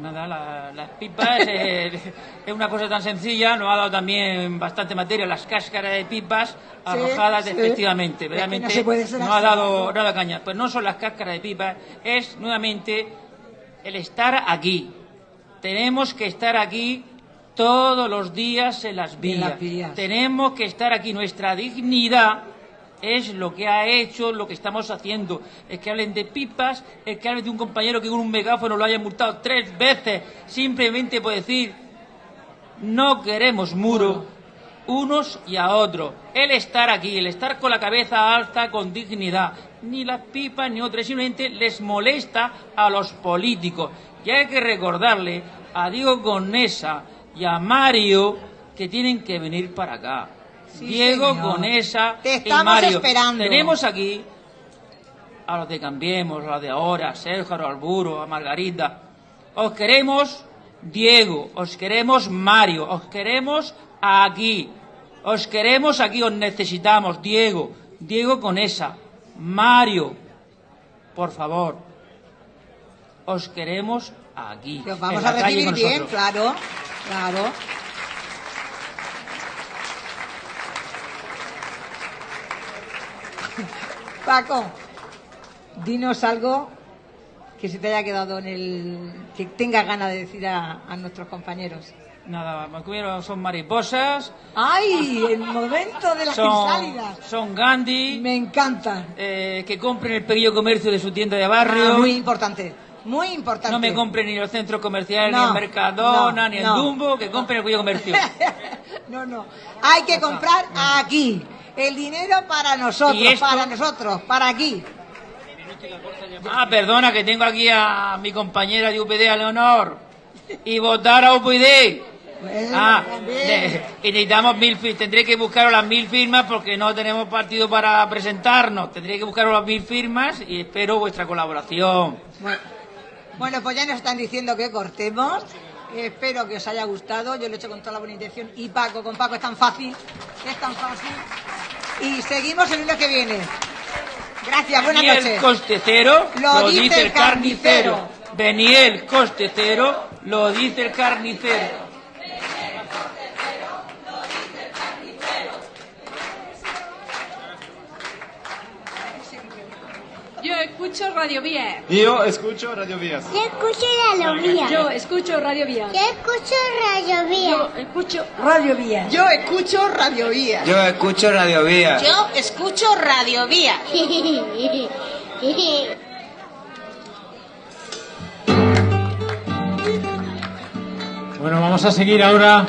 Nada, la- las pipas eh, es una cosa tan sencilla, nos ha dado también bastante materia, las cáscaras de pipas arrojadas sí. efectivamente, Es que realmente no se puede ser nos ha dado nada caña. Pues no son las cáscaras de pipas, es nuevamente el estar aquí. Tenemos que estar aquí todos los días en las vías. las vías. Tenemos que estar aquí. Nuestra dignidad es lo que ha hecho, lo que estamos haciendo. Es que hablen de pipas, es que hablen de un compañero que con un megáfono lo haya multado tres veces, simplemente por decir, no queremos muro, unos y a otros. El estar aquí, el estar con la cabeza alta, con dignidad. Ni las pipas ni otras, simplemente les molesta a los políticos. Y hay que recordarle a Diego Conesa y a Mario que tienen que venir para acá. Sí, Diego señor. Conesa Te y estamos Mario. esperando. Tenemos aquí a los de Cambiemos, a los de ahora, a Sergio, a Alburo, a Margarita. Os queremos Diego, os queremos Mario, os queremos aquí. Os queremos aquí, os necesitamos. Diego, Diego con esa. Mario, por favor. Os queremos aquí. Que os vamos a recibir bien, claro, claro. Paco, dinos algo que se te haya quedado en el. que tengas ganas de decir a, a nuestros compañeros. Nada, son mariposas. ¡Ay! El momento de las son, crisálidas. son Gandhi. Me encantan. eh, que compren el pequeño comercio de su tienda de barrio. Ah, muy importante, muy importante. no me compren ni los centros comerciales, No, ni el Mercadona, no, ni el no. Dumbo, que compren el pequeño comercio. No, no. Hay que comprar aquí. El dinero para nosotros, para nosotros, para aquí. Ah, perdona, que tengo aquí a mi compañera de UPD, a Leonor. Y votar a UPD. Ah, de- y necesitamos mil firmas. Tendré que buscaros las mil firmas porque no tenemos partido para presentarnos. Tendré que buscaros las mil firmas y espero vuestra colaboración. Bueno, bueno, pues ya nos están diciendo que cortemos. Espero que os haya gustado. Yo lo he hecho con toda la buena intención. Y Paco, con Paco es tan fácil. Es tan fácil. Y seguimos el lunes que viene. Gracias, buenas Beniel noches. coste cero, Lo dice el carnicero. Beniel coste cero, lo dice el carnicero. Yo escucho Radio Vía. Yo escucho Radio Vías. Yo escucho Radio Vía. Yo escucho Radio Vía. Yo escucho Radio Vía. Yo escucho Radio Vía. Yo escucho Radio Vía. Yo escucho Radio Vías. Yo escucho Radio Vía. Bueno, vamos a seguir ahora.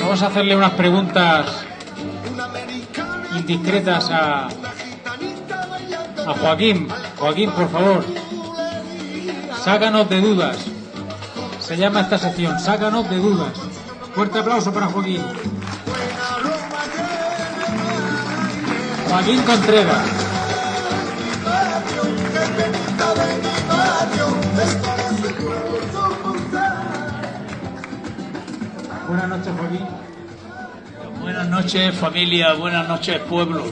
Vamos a hacerle unas preguntas indiscretas a, a Joaquín. Joaquín, por favor, sácanos de dudas. Se llama esta sección, sácanos de dudas. Fuerte aplauso para Joaquín. Joaquín Contreras. Buenas noches, Joaquín. Buenas noches familia, buenas noches pueblo.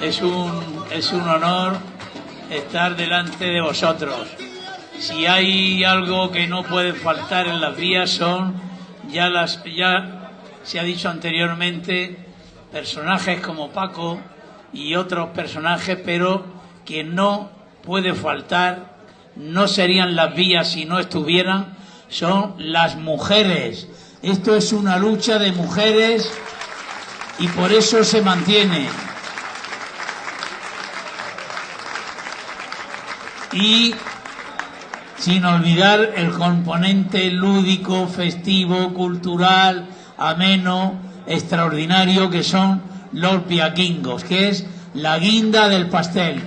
Es un, es un honor estar delante de vosotros. Si hay algo que no puede faltar en las vías son, ya, las, ya se ha dicho anteriormente, personajes como Paco y otros personajes, pero que no puede faltar, no serían las vías si no estuvieran, son las mujeres. Esto es una lucha de mujeres y por eso se mantiene. Y sin olvidar el componente lúdico, festivo, cultural, ameno, extraordinario que son los piaquingos, que es la guinda del pastel.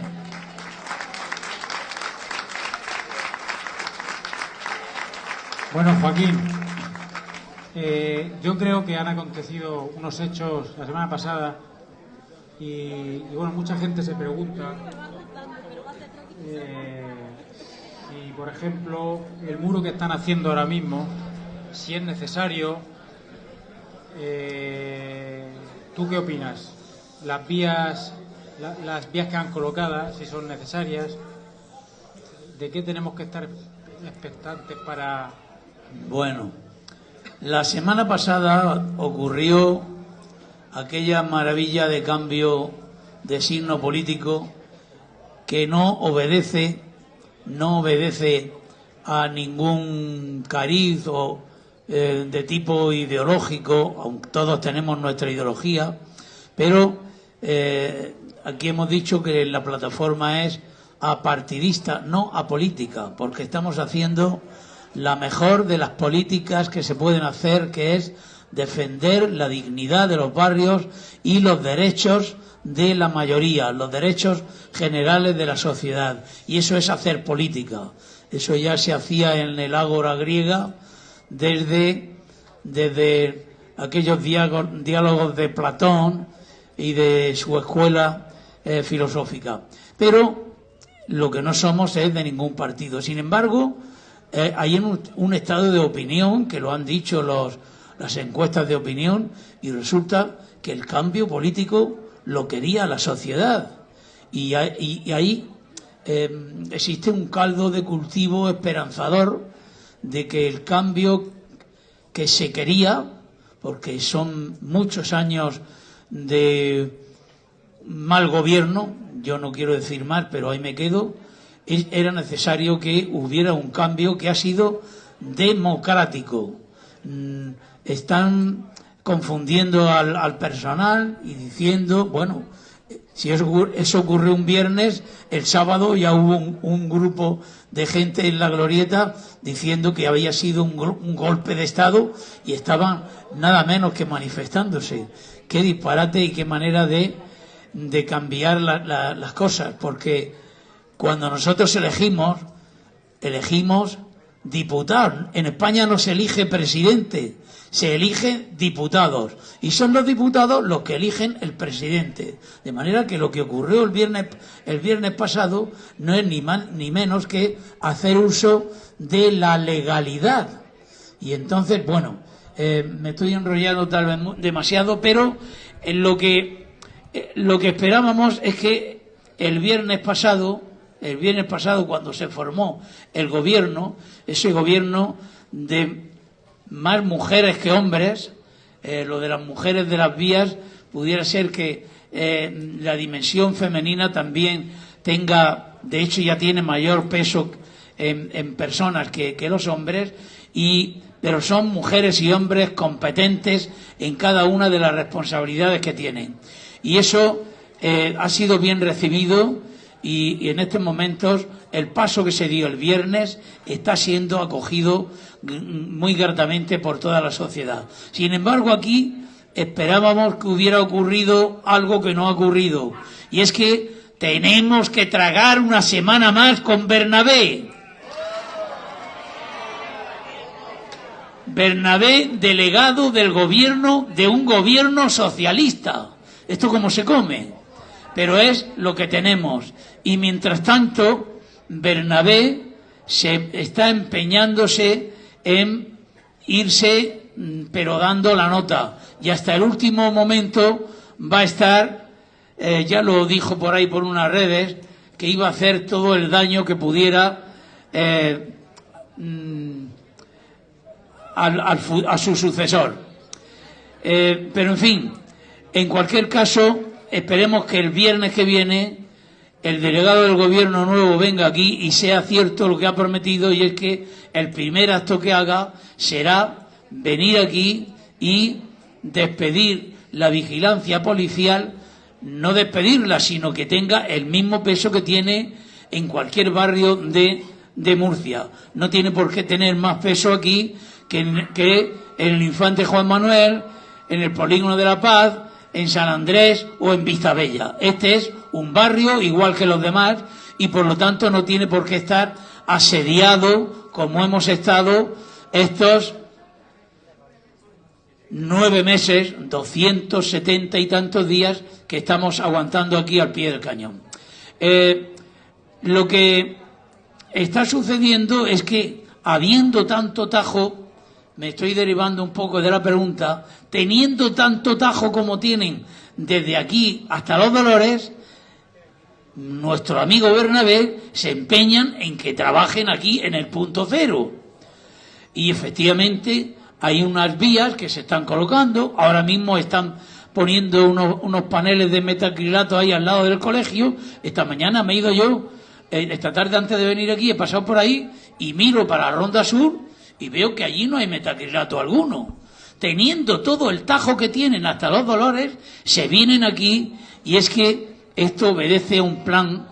Bueno, Joaquín, eh, yo creo que han acontecido unos hechos la semana pasada y, y, bueno, mucha gente se pregunta eh, si, por ejemplo, el muro que están haciendo ahora mismo, si es necesario. Eh, ¿Tú qué opinas? Las vías, la- las vías que han colocadas, si son necesarias. ¿De qué tenemos que estar expectantes para Bueno, la semana pasada ocurrió aquella maravilla de cambio de signo político que no obedece, no obedece a ningún cariz o eh, de tipo ideológico, aunque todos tenemos nuestra ideología, pero eh, aquí hemos dicho que la plataforma es apartidista, no apolítica, porque estamos haciendo la mejor de las políticas que se pueden hacer, que es defender la dignidad de los barrios y los derechos de la mayoría, los derechos generales de la sociedad. Y eso es hacer política. Eso ya se hacía en el ágora griega desde, desde aquellos diálogos de Platón y de su escuela eh, filosófica. Pero lo que no somos es de ningún partido. Sin embargo, eh, hay un, un estado de opinión que lo han dicho los, las encuestas de opinión y resulta que el cambio político lo quería la sociedad. Y, ahí eh, existe un caldo de cultivo esperanzador de que el cambio que se quería, porque son muchos años de mal gobierno, yo no quiero decir mal, pero ahí me quedo, era necesario que hubiera un cambio que ha sido democrático. Mm, están confundiendo al, personal y diciendo, bueno, si eso, ocurrió un viernes, el sábado ya hubo un, grupo de gente en la glorieta diciendo que había sido un, golpe de Estado y estaban nada menos que manifestándose. Qué disparate y qué manera de, de cambiar las cosas, porque cuando nosotros elegimos, elegimos diputados. En España no se elige presidente, se eligen diputados. Y son los diputados los que eligen el presidente. De manera que lo que ocurrió el viernes, el viernes pasado no es ni más ni menos que hacer uso de la legalidad. Y entonces, bueno, eh, me estoy enrollando tal vez demasiado, pero en lo que, eh, lo que esperábamos es que el viernes pasado el viernes pasado cuando se formó el gobierno, ese gobierno de más mujeres que hombres, eh, lo de las mujeres de las vías, pudiera ser que eh, la dimensión femenina también tenga, de hecho ya tiene mayor peso en, personas que, los hombres, y, pero son mujeres y hombres competentes en cada una de las responsabilidades que tienen. Y eso eh, ha sido bien recibido y, en estos momentos el paso que se dio el viernes está siendo acogido muy gratamente por toda la sociedad. Sin embargo, aquí esperábamos que hubiera ocurrido algo que no ha ocurrido, y es que tenemos que tragar una semana más con Bernabé. Bernabé, delegado del gobierno de un gobierno socialista. ¿Esto cómo se come? Pero es lo que tenemos. Y mientras tanto, Bernabé se está empeñándose en irse, mm, pero dando la nota. Y hasta el último momento va a estar, eh, ya lo dijo por ahí por unas redes, que iba a hacer todo el daño que pudiera eh, mm, a su sucesor. Eh, pero en fin, en cualquier caso, esperemos que el viernes que viene el delegado del gobierno nuevo venga aquí y sea cierto lo que ha prometido y es que el primer acto que haga será venir aquí y despedir la vigilancia policial, no despedirla, sino que tenga el mismo peso que tiene en cualquier barrio de, de Murcia. No tiene por qué tener más peso aquí que en, que en el Infante Juan Manuel, en el Polígono de la Paz, en San Andrés o en Vistabella. Este es un barrio igual que los demás y por lo tanto no tiene por qué estar asediado como hemos estado estos nueve meses, doscientos setenta y tantos días que estamos aguantando aquí al pie del cañón. Eh, lo que está sucediendo es que habiendo tanto tajo, me estoy derivando un poco de la pregunta, teniendo tanto tajo como tienen desde aquí hasta los dolores, nuestro amigo Bernabé se empeñan en que trabajen aquí en el punto cero. Y efectivamente hay unas vías que se están colocando, ahora mismo están poniendo unos, paneles de metacrilato ahí al lado del colegio. Esta mañana me he ido yo, esta tarde antes de venir aquí, he pasado por ahí y miro para la Ronda Sur y veo que allí no hay metacrilato alguno. Teniendo todo el tajo que tienen hasta los dolores, se vienen aquí y es que esto obedece a un plan,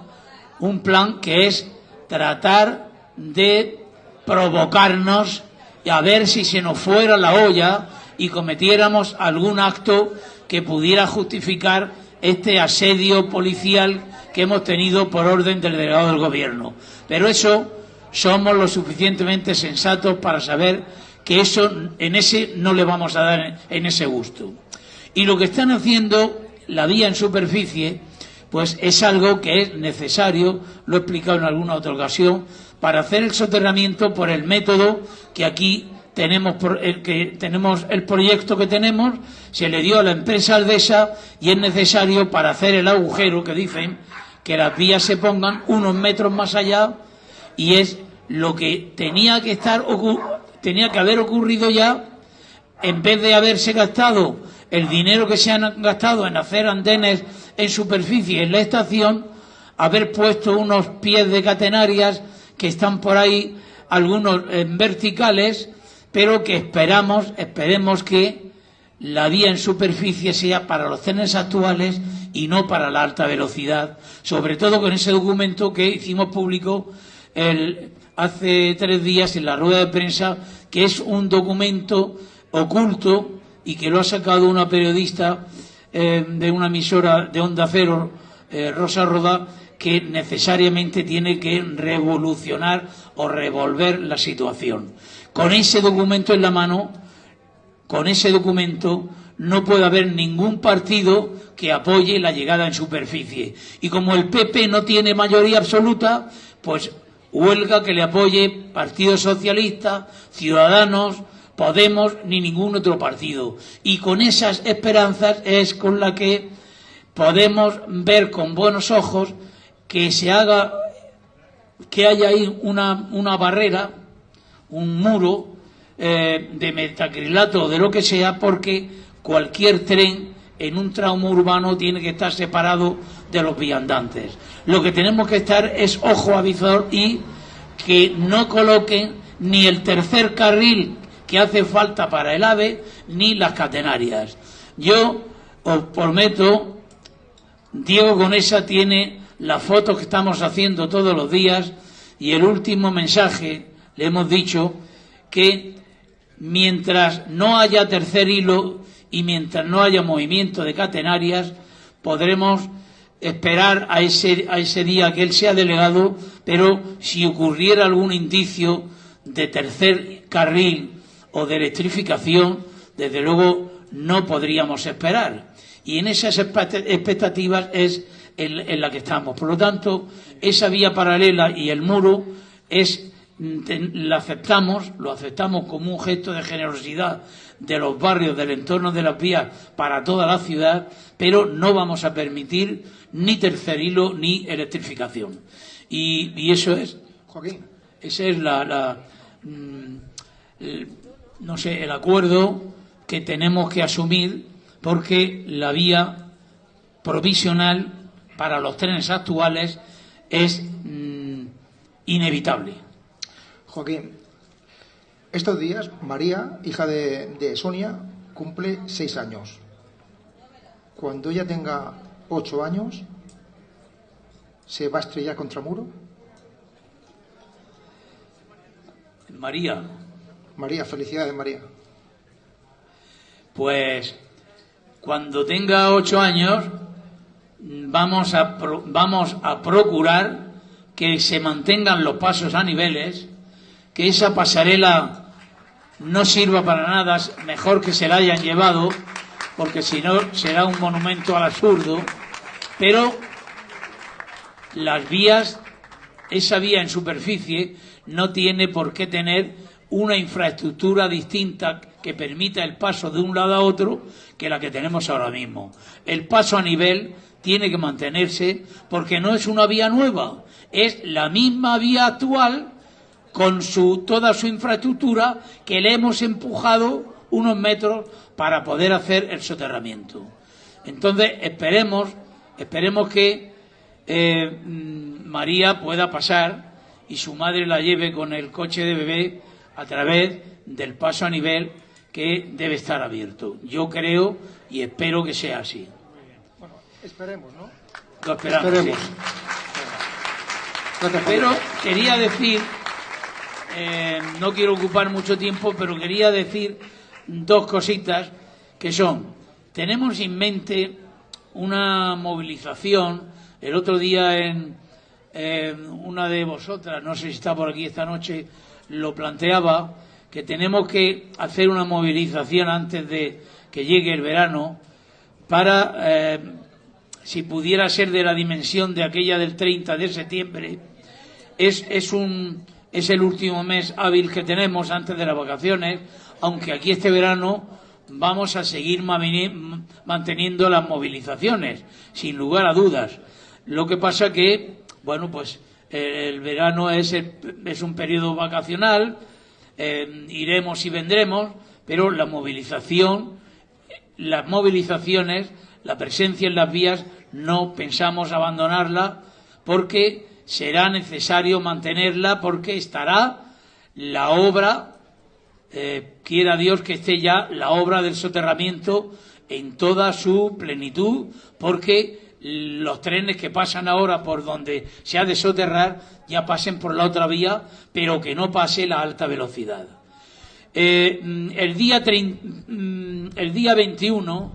un plan que es tratar de provocarnos y a ver si se nos fuera la olla y cometiéramos algún acto que pudiera justificar este asedio policial que hemos tenido por orden del delegado del gobierno. Pero eso somos lo suficientemente sensatos para saber que eso en ese no le vamos a dar en ese gusto. Y lo que están haciendo la vía en superficie pues es algo que es necesario, lo he explicado en alguna otra ocasión, para hacer el soterramiento por el método que aquí tenemos por- el que tenemos el proyecto que tenemos, se le dio a la empresa Aldesa y es necesario para hacer el agujero que dicen que las vías se pongan unos metros más allá y es lo que tenía que estar tenía que haber ocurrido ya en vez de haberse gastado el dinero que se han gastado en hacer andenes en superficie en la estación, haber puesto unos pies de catenarias que están por ahí, algunos en verticales, pero que esperamos, esperemos que la vía en superficie sea para los trenes actuales y no para la alta velocidad, sobre todo con ese documento que hicimos público hace tres días en la rueda de prensa, que es un documento oculto y que lo ha sacado una periodista eh, de una emisora de Onda Cero, eh, Rosa Roda, que necesariamente tiene que revolucionar o revolver la situación. Con ese documento en la mano, con ese documento no puede haber ningún partido que apoye la llegada en superficie. Y como el PP no tiene mayoría absoluta, pues huelga que le apoye Partido Socialista, Ciudadanos, Podemos, ni ningún otro partido. Y con esas esperanzas es con la que podemos ver con buenos ojos que se haga, que haya ahí una, una barrera, un muro eh, de metacrilato o de lo que sea, porque cualquier tren en un tramo urbano tiene que estar separado de los viandantes. Lo que tenemos que estar es ojo avizor y que no coloquen ni el tercer carril que hace falta para el AVE ni las catenarias. Yo os prometo, Diego Conesa tiene las fotos que estamos haciendo todos los días y el último mensaje le hemos dicho que mientras no haya tercer hilo y mientras no haya movimiento de catenarias, podremos esperar a ese, a ese día que él sea delegado, pero si ocurriera algún indicio de tercer carril o de electrificación, desde luego no podríamos esperar. Y en esas expect- expectativas es en, en la que estamos. Por lo tanto, esa vía paralela y el muro es mm, la aceptamos, lo aceptamos como un gesto de generosidad de los barrios del entorno de las vías para toda la ciudad, pero no vamos a permitir ni tercer hilo ni electrificación. Y, y eso es, Joaquín, ese es la, la, mm, no sé, el acuerdo que tenemos que asumir porque la vía provisional para los trenes actuales es mm, inevitable. Joaquín, estos días María, hija de, de Sonia, cumple seis años. Cuando ella tenga ocho años, ¿se va a estrellar contra muro? María, María, felicidades María. Pues cuando tenga ocho años vamos a, pro- vamos a procurar que se mantengan los pasos a niveles, que esa pasarela no sirva para nada, mejor que se la hayan llevado, porque si no será un monumento al absurdo, pero las vías, esa vía en superficie no tiene por qué tener una infraestructura distinta que permita el paso de un lado a otro que la que tenemos ahora mismo. El paso a nivel tiene que mantenerse porque no es una vía nueva, es la misma vía actual con su, toda su infraestructura que le hemos empujado unos metros para poder hacer el soterramiento. Entonces esperemos, esperemos que eh, mm, María pueda pasar y su madre la lleve con el coche de bebé a través del paso a nivel que debe estar abierto. Yo creo y espero que sea así. Esperemos, ¿no? Lo esperamos. Esperemos. sí. Pero quería decir, eh, no quiero ocupar mucho tiempo, pero quería decir dos cositas que son, tenemos en mente una movilización, el otro día en eh, una de vosotras, no sé si está por aquí esta noche, lo planteaba, que tenemos que hacer una movilización antes de que llegue el verano para, eh, si pudiera ser de la dimensión de aquella del 30 de septiembre, es, es, un, es el último mes hábil que tenemos antes de las vacaciones, aunque aquí este verano vamos a seguir manteniendo las movilizaciones, sin lugar a dudas. Lo que pasa que, bueno, pues el verano es, es un periodo vacacional, eh, iremos y vendremos, pero la movilización, las movilizaciones, la presencia en las vías, no pensamos abandonarla porque será necesario mantenerla porque estará la obra, eh, quiera Dios que esté ya la obra del soterramiento en toda su plenitud, porque los trenes que pasan ahora por donde se ha de soterrar ya pasen por la otra vía, pero que no pase la alta velocidad. Eh, mm, el, día mm, el día 21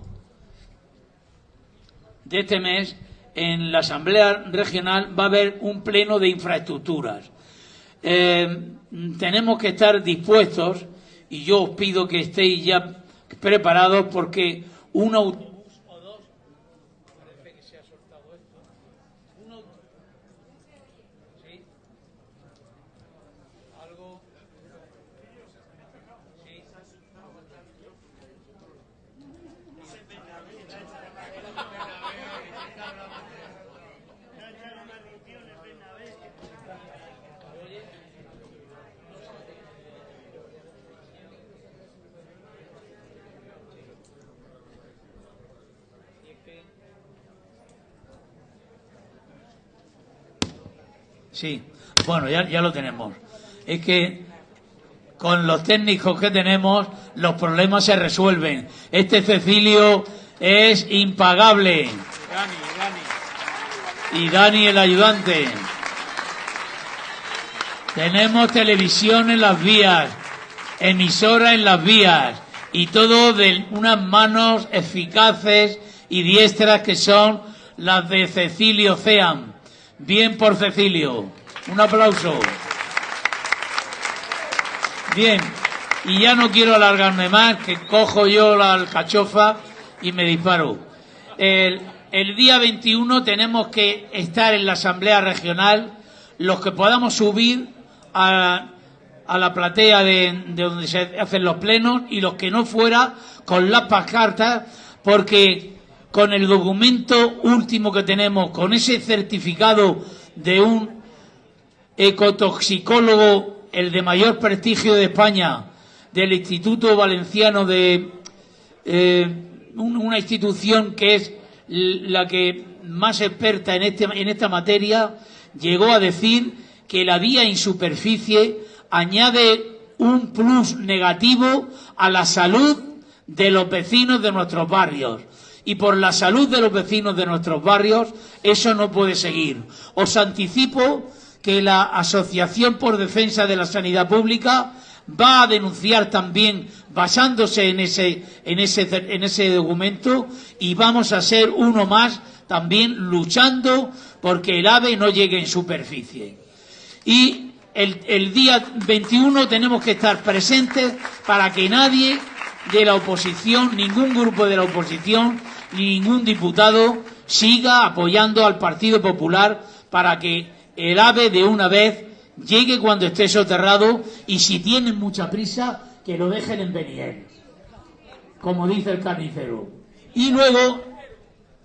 de este mes, en la Asamblea Regional va a haber un pleno de infraestructuras. Eh, tenemos que estar dispuestos, y yo os pido que estéis ya preparados, porque un o dos. Parece que se ha soltado esto. Un au- ¿Sí? Algo. Sí. Sí, bueno, ya, ya lo tenemos. Es que con los técnicos que tenemos, los problemas se resuelven. Este Cecilio es impagable. Y Dani, el ayudante. Tenemos televisión en las vías, emisora en las vías, y todo de unas manos eficaces y diestras que son las de Cecilio Cean. Bien por Cecilio. Un aplauso. Bien, y ya no quiero alargarme más, que cojo yo la alcachofa y me disparo. El, día 21 tenemos que estar en la Asamblea Regional, los que podamos subir a, a la platea de, de donde se hacen los plenos y los que no fuera con las pancartas, porque con el documento último que tenemos, con ese certificado de un ecotoxicólogo, el de mayor prestigio de España, del Instituto Valenciano de eh, un- una institución que es la que más experta en, este, en esta materia, llegó a decir que la vía en superficie añade un plus negativo a la salud de los vecinos de nuestros barrios. Y por la salud de los vecinos de nuestros barrios, eso no puede seguir. Os anticipo que la Asociación por Defensa de la Sanidad Pública va a denunciar también basándose en ese, en ese, en ese documento y vamos a ser uno más también luchando porque el ave no llegue en superficie. Y el, el día 21 tenemos que estar presentes para que nadie de la oposición, ningún grupo de la oposición, ni ningún diputado siga apoyando al Partido Popular para que el ave de una vez llegue cuando esté soterrado y si tienen mucha prisa, que lo dejen en Beniel, como dice el carnicero. Y luego,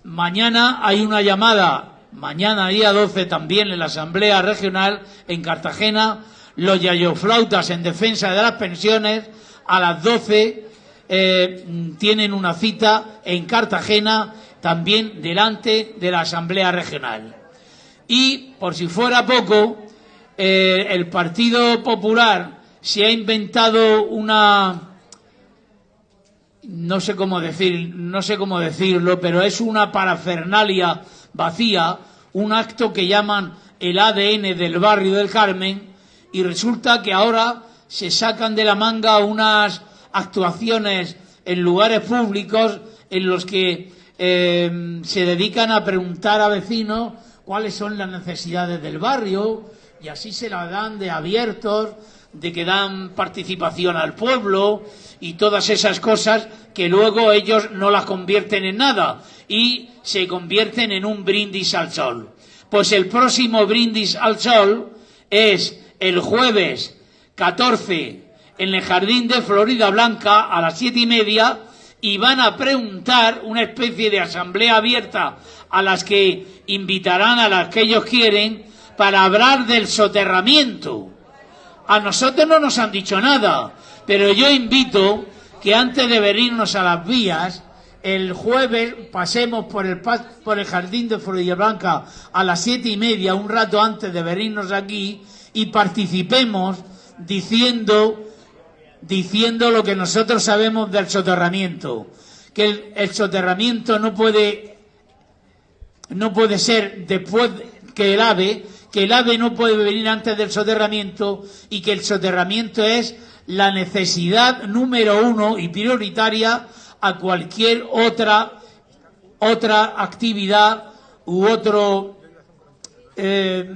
mañana hay una llamada, mañana día 12 también en la Asamblea Regional en Cartagena, los yayoflautas en defensa de las pensiones, a las 12 eh, tienen una cita en Cartagena, también delante de la Asamblea Regional. Y, por si fuera poco, eh, el Partido Popular se ha inventado una no sé cómo decir, no sé cómo decirlo, pero es una parafernalia vacía, un acto que llaman el ADN del barrio del Carmen, y resulta que ahora se sacan de la manga unas actuaciones en lugares públicos en los que eh, se dedican a preguntar a vecinos cuáles son las necesidades del barrio y así se la dan de abiertos, de que dan participación al pueblo y todas esas cosas que luego ellos no las convierten en nada y se convierten en un brindis al sol. Pues el próximo brindis al sol es el jueves 14 en el Jardín de Florida Blanca a las siete y media y van a preguntar una especie de asamblea abierta a las que invitarán a las que ellos quieren para hablar del soterramiento. A nosotros no nos han dicho nada, pero yo invito que antes de venirnos a las vías, el jueves pasemos por el, por el jardín de Florida Blanca a las siete y media, un rato antes de venirnos aquí, y participemos diciendo, diciendo lo que nosotros sabemos del soterramiento. Que el, soterramiento no puede, no puede ser después que el ave, que el ave no puede venir antes del soterramiento y que el soterramiento es la necesidad número uno y prioritaria a cualquier otra otra actividad u otro eh,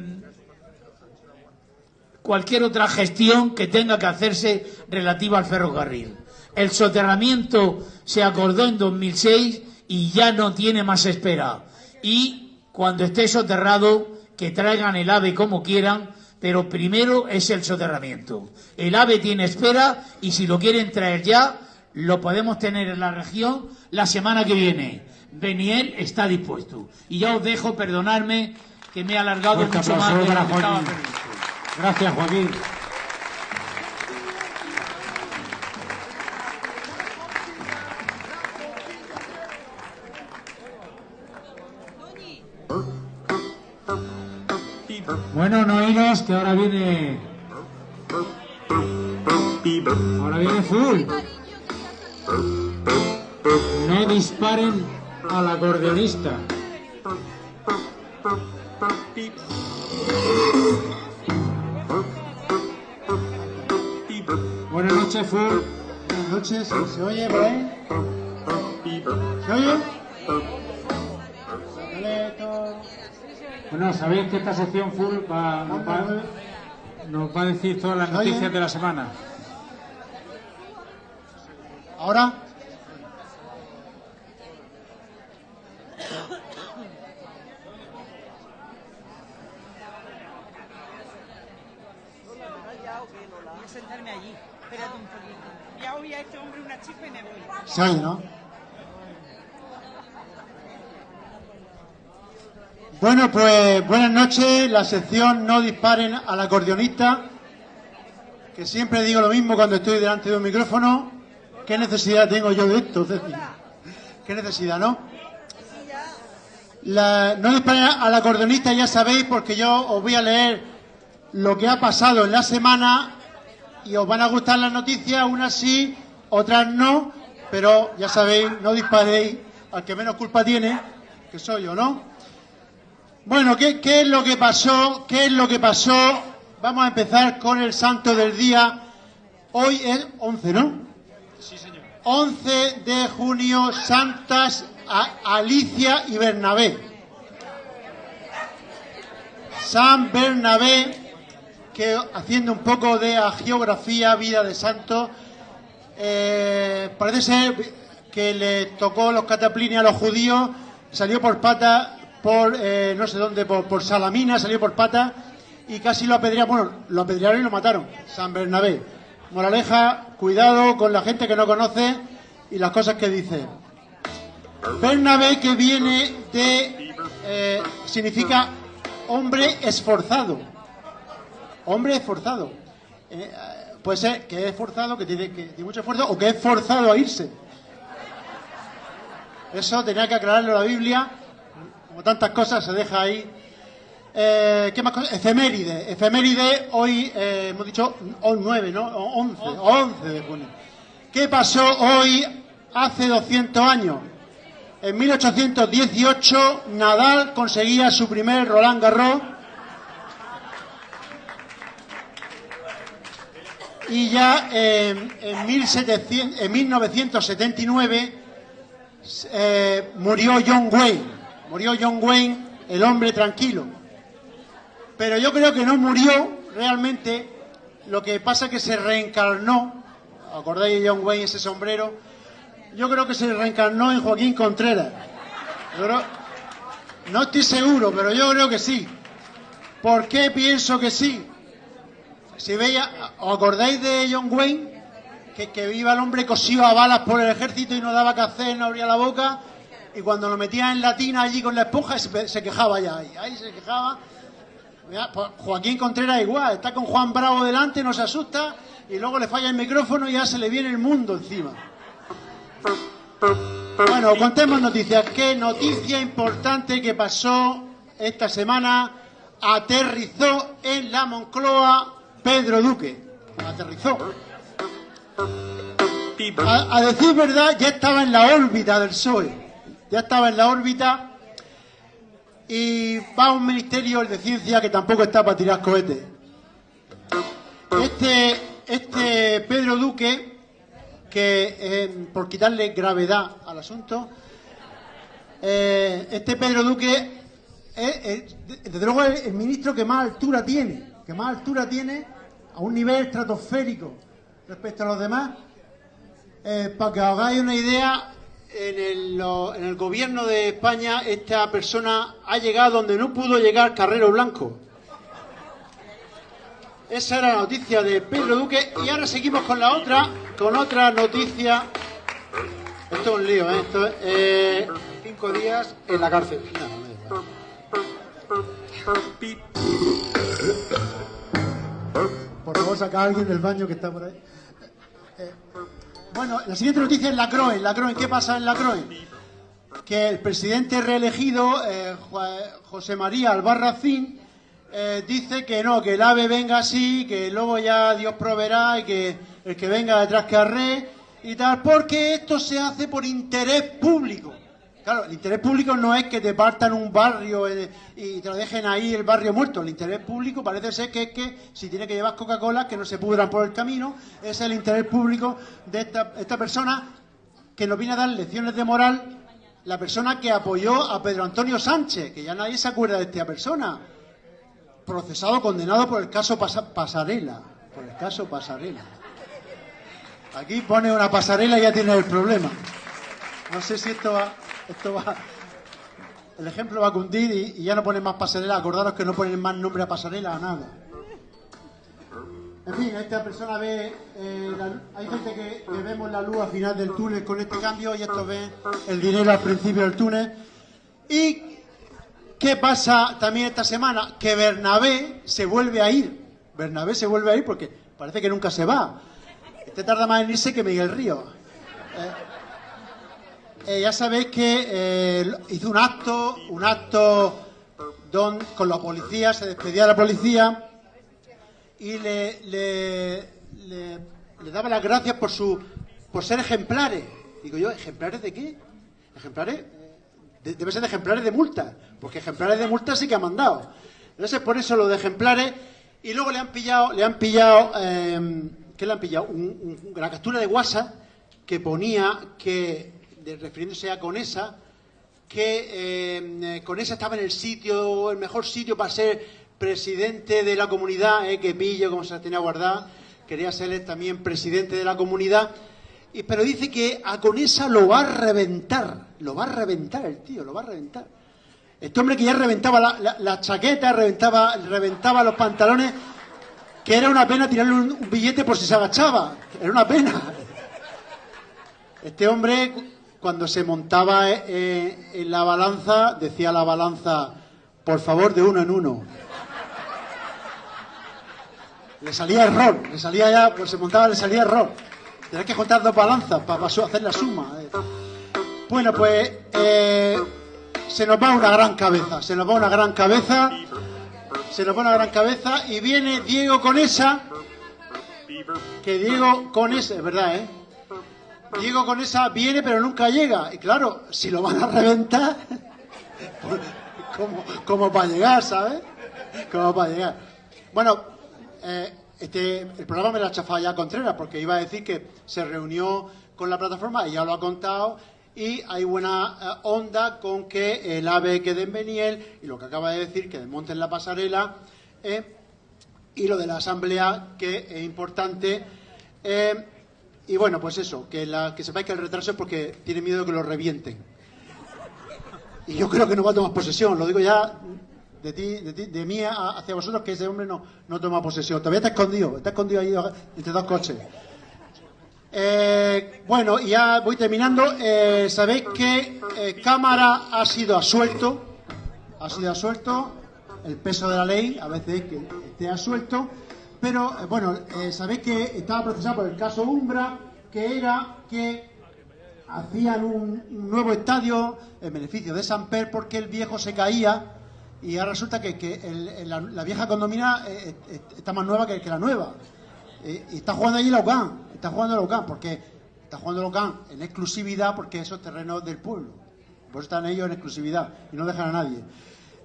cualquier otra gestión que tenga que hacerse relativa al ferrocarril. El soterramiento se acordó en 2006 y ya no tiene más espera. Y cuando esté soterrado, que traigan el AVE como quieran, pero primero es el soterramiento. El AVE tiene espera y si lo quieren traer ya, lo podemos tener en la región la semana que viene. Beniel está dispuesto. Y ya os dejo, perdonarme que me he alargado mucho más de para lo que estaba. Gracias, Joaquín. Bueno, no iros, que ahora viene. Ahora viene full. No disparen al acordeonista. Noches, full. Buenas noches, ¿se oye por ahí? ¿Se oye? Bueno, sabéis que esta sección full va, nos, va, nos va a decir todas las noticias de la semana. ¿Ahora? Voy a sentarme allí. Espérate un poquito. Voy este hombre una chispa ¿no? Bueno, pues buenas noches. La sección No disparen al acordeonista. Que siempre digo lo mismo cuando estoy delante de un micrófono. ¿Qué necesidad tengo yo de esto? ¿Qué necesidad, no? No disparen al acordeonista, ya sabéis, porque yo os voy a leer lo que ha pasado en la semana y os van a gustar las noticias, unas sí, otras no, pero ya sabéis, no disparéis al que menos culpa tiene, que soy yo, ¿no? Bueno, ¿qué, qué es lo que pasó? ¿Qué es lo que pasó? Vamos a empezar con el santo del día. Hoy es 11, ¿no? Sí, señor. 11 de junio, Santas A- Alicia y Bernabé. San Bernabé, que haciendo un poco de geografía, vida de santo, eh, parece ser que le tocó los cataplines a los judíos, salió por pata, por eh, no sé dónde, por, por Salamina, salió por pata y casi lo apedrearon, bueno, lo apedrearon y lo mataron, San Bernabé. Moraleja, cuidado con la gente que no conoce y las cosas que dice. Bernabé que viene de, eh, significa hombre esforzado. Hombre esforzado. Puede ser que es esforzado, que tiene, que tiene mucho esfuerzo, o que es forzado a irse. Eso tenía que aclararlo la Biblia. Como tantas cosas se deja ahí. Eh, ¿Qué más cosas? Efeméride. Efeméride, hoy eh, hemos dicho hoy 9, ¿no? O 11, 11 de junio. ¿Qué pasó hoy hace 200 años? En 1818 Nadal conseguía su primer Roland Garros y ya eh, en, 1700 en 1979 eh, murió John Wayne. Murió John Wayne, el hombre tranquilo. Pero yo creo que no murió realmente. Lo que pasa es que se reencarnó. ¿Acordáis de John Wayne, ese sombrero? Yo creo que se reencarnó en Joaquín Contreras. No estoy seguro, pero yo creo que sí. ¿Por qué pienso que sí? Si veía, ¿os acordáis de John Wayne? Que, que iba el hombre cosido a balas por el ejército y no daba que hacer, no abría la boca. Y cuando lo metía en la tina allí con la esponja, se, quejaba ya. Ahí, ahí se quejaba. Pues Joaquín Contreras igual, está con Juan Bravo delante, no se asusta, y luego le falla el micrófono y ya se le viene el mundo encima. Bueno, contemos noticias. ¿Qué noticia importante que pasó esta semana? Aterrizó en la Moncloa Pedro Duque. Aterrizó. A, decir verdad, ya estaba en la órbita del PSOE. Ya estaba en la órbita y va a un ministerio, el de ciencia, que tampoco está para tirar cohetes. Este, este Pedro Duque, que por quitarle gravedad al asunto, eh, este Pedro Duque es, es, desde luego el, el ministro que más altura tiene, que más altura tiene a un nivel estratosférico respecto a los demás. Eh, para que os hagáis una idea, en el, gobierno de España esta persona ha llegado donde no pudo llegar Carrero Blanco. Esa era la noticia de Pedro Duque y ahora seguimos con la otra, con otra noticia. Esto es un lío, ¿eh? Eh, cinco días en la cárcel. Por favor, saca a alguien del baño que está por ahí. Eh, bueno, la siguiente noticia es la CROE. La CROE, ¿qué pasa en la CROE? Que el presidente reelegido, eh, José María Albarracín, eh, dice que no, que el ave venga así, que luego ya Dios proveerá y que el que venga detrás que arre y tal, porque esto se hace por interés público. Claro, el interés público no es que te partan un barrio eh, y te lo dejen ahí el barrio muerto. El interés público parece ser que es que si tiene que llevar Coca-Cola, que no se pudran por el camino. Es el interés público de esta, persona que nos viene a dar lecciones de moral. La persona que apoyó a Pedro Antonio Sánchez, que ya nadie se acuerda de esta persona. Procesado, condenado por el caso Pasa- Pasarela. Por el caso Pasarela. Aquí pone una pasarela y ya tiene el problema. No sé si esto va, esto va, el ejemplo va a cundir y, ya no ponen más pasarela. Acordaros que no ponen más nombre a pasarela a nada. En fin, esta persona ve, eh, hay gente que, que vemos la luz al final del túnel con este cambio y estos ven el dinero al principio del túnel. ¿Y qué pasa también esta semana? Que Bernabé se vuelve a ir. Bernabé se vuelve a ir porque parece que nunca se va. Este tarda más en irse que Miguel Río. Eh, ya sabéis que eh, hizo un acto, un acto don, con la policía, se despedía de la policía y le, le, daba las gracias por su por ser ejemplares. Digo yo, ¿ejemplares de qué? Ejemplares, de- debe ser de ejemplares de multa, porque ejemplares de multa sí que ha mandado. Entonces por eso lo de ejemplares y luego le han pillado, le han pillado, eh, ¿qué le han pillado? Un- la captura de WhatsApp que ponía que, refiriéndose a Conesa, que eh, Conesa estaba en el sitio, el mejor sitio para ser presidente de la comunidad, eh, que pillo como se la tenía guardada, quería ser también presidente de la comunidad, y, pero dice que a Conesa lo va a reventar, lo va a reventar el tío, lo va a reventar. Este hombre que ya reventaba la, la- chaqueta, reventaba, reventaba los pantalones, que era una pena tirarle un, billete por si se agachaba, era una pena. Este hombre, cuando se montaba eh, eh, en la balanza, decía la balanza, por favor, de uno en uno. Le salía error, le salía ya, pues se montaba, le salía error. Tenés que juntar dos balanzas para, hacer la suma. eh. Bueno, pues se nos va una gran cabeza, se nos va una gran cabeza, se nos va una gran cabeza y viene Diego Conesa, que Diego Conesa, es verdad, ¿eh? Diego Conesa viene pero nunca llega. Y claro, si lo van a reventar, como, como para llegar, ¿sabes? Como para llegar. Bueno, eh, este, el programa me lo ha chafado ya Contreras porque iba a decir que se reunió con la plataforma y ya lo ha contado y hay buena eh, onda con que el AVE quede en Beniel y lo que acaba de decir que desmonten la pasarela eh, y lo de la asamblea que es importante y bueno pues eso que, la, que sepáis que el retraso es porque tiene miedo de que lo revienten y yo creo que no va a tomar posesión lo digo ya de ti, de, ti- de mí hacia vosotros que ese hombre no, no toma posesión. Todavía está escondido, está escondido ahí entre dos coches. Eh, bueno, ya voy terminando. Eh, Sabéis que eh, Cámara ha sido asuelto, ha sido asuelto, el peso de la ley a veces es que esté asuelto, pero eh, bueno, eh, sabéis que estaba procesado por el caso Umbra, que era que hacían un, nuevo estadio en beneficio de Samper porque el viejo se caía y ahora resulta que, la, vieja condomina eh, está más nueva que, la nueva. Y está jugando allí la UCAN, está jugando la UCAN, porque está jugando la UCAN en exclusividad porque esos terrenos del pueblo. Por eso están ellos en exclusividad y no dejan a nadie.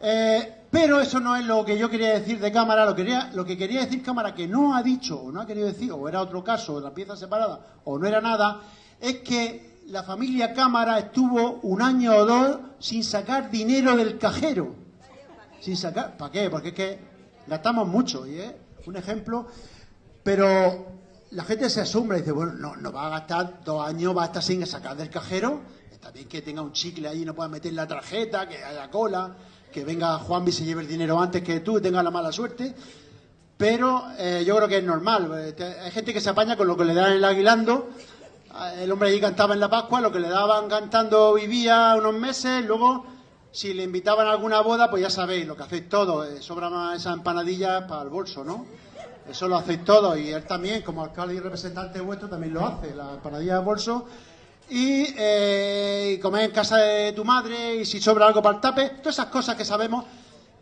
Eh, pero eso no es lo que yo quería decir de cámara. Lo, quería, lo que quería decir cámara que no ha dicho o no ha querido decir, o era otro caso, la pieza separada, o no era nada, es que la familia cámara estuvo un año o dos sin sacar dinero del cajero. Sin sacar, ¿para qué? Porque es que gastamos mucho, y es un ejemplo. Pero la gente se asombra y dice, bueno, no, no va a gastar dos años, va a estar sin sacar del cajero. Está bien que tenga un chicle ahí y no pueda meter la tarjeta, que haya cola, que venga Juan y se lleve el dinero antes que tú y tenga la mala suerte. Pero eh, yo creo que es normal. Eh, Hay gente que se apaña con lo que le dan el aguilando. Eh, El hombre allí cantaba en la Pascua, lo que le daban cantando vivía unos meses, luego si le invitaban a alguna boda, pues ya sabéis, lo que hacéis todo, eh, sobra más esa empanadilla para el bolso, ¿no? Eso lo hacéis todo y él también, como alcalde y representante vuestro, también lo hace, la empanadilla de bolso. Y, eh, y comer en casa de tu madre y si sobra algo para el tape, todas esas cosas que sabemos.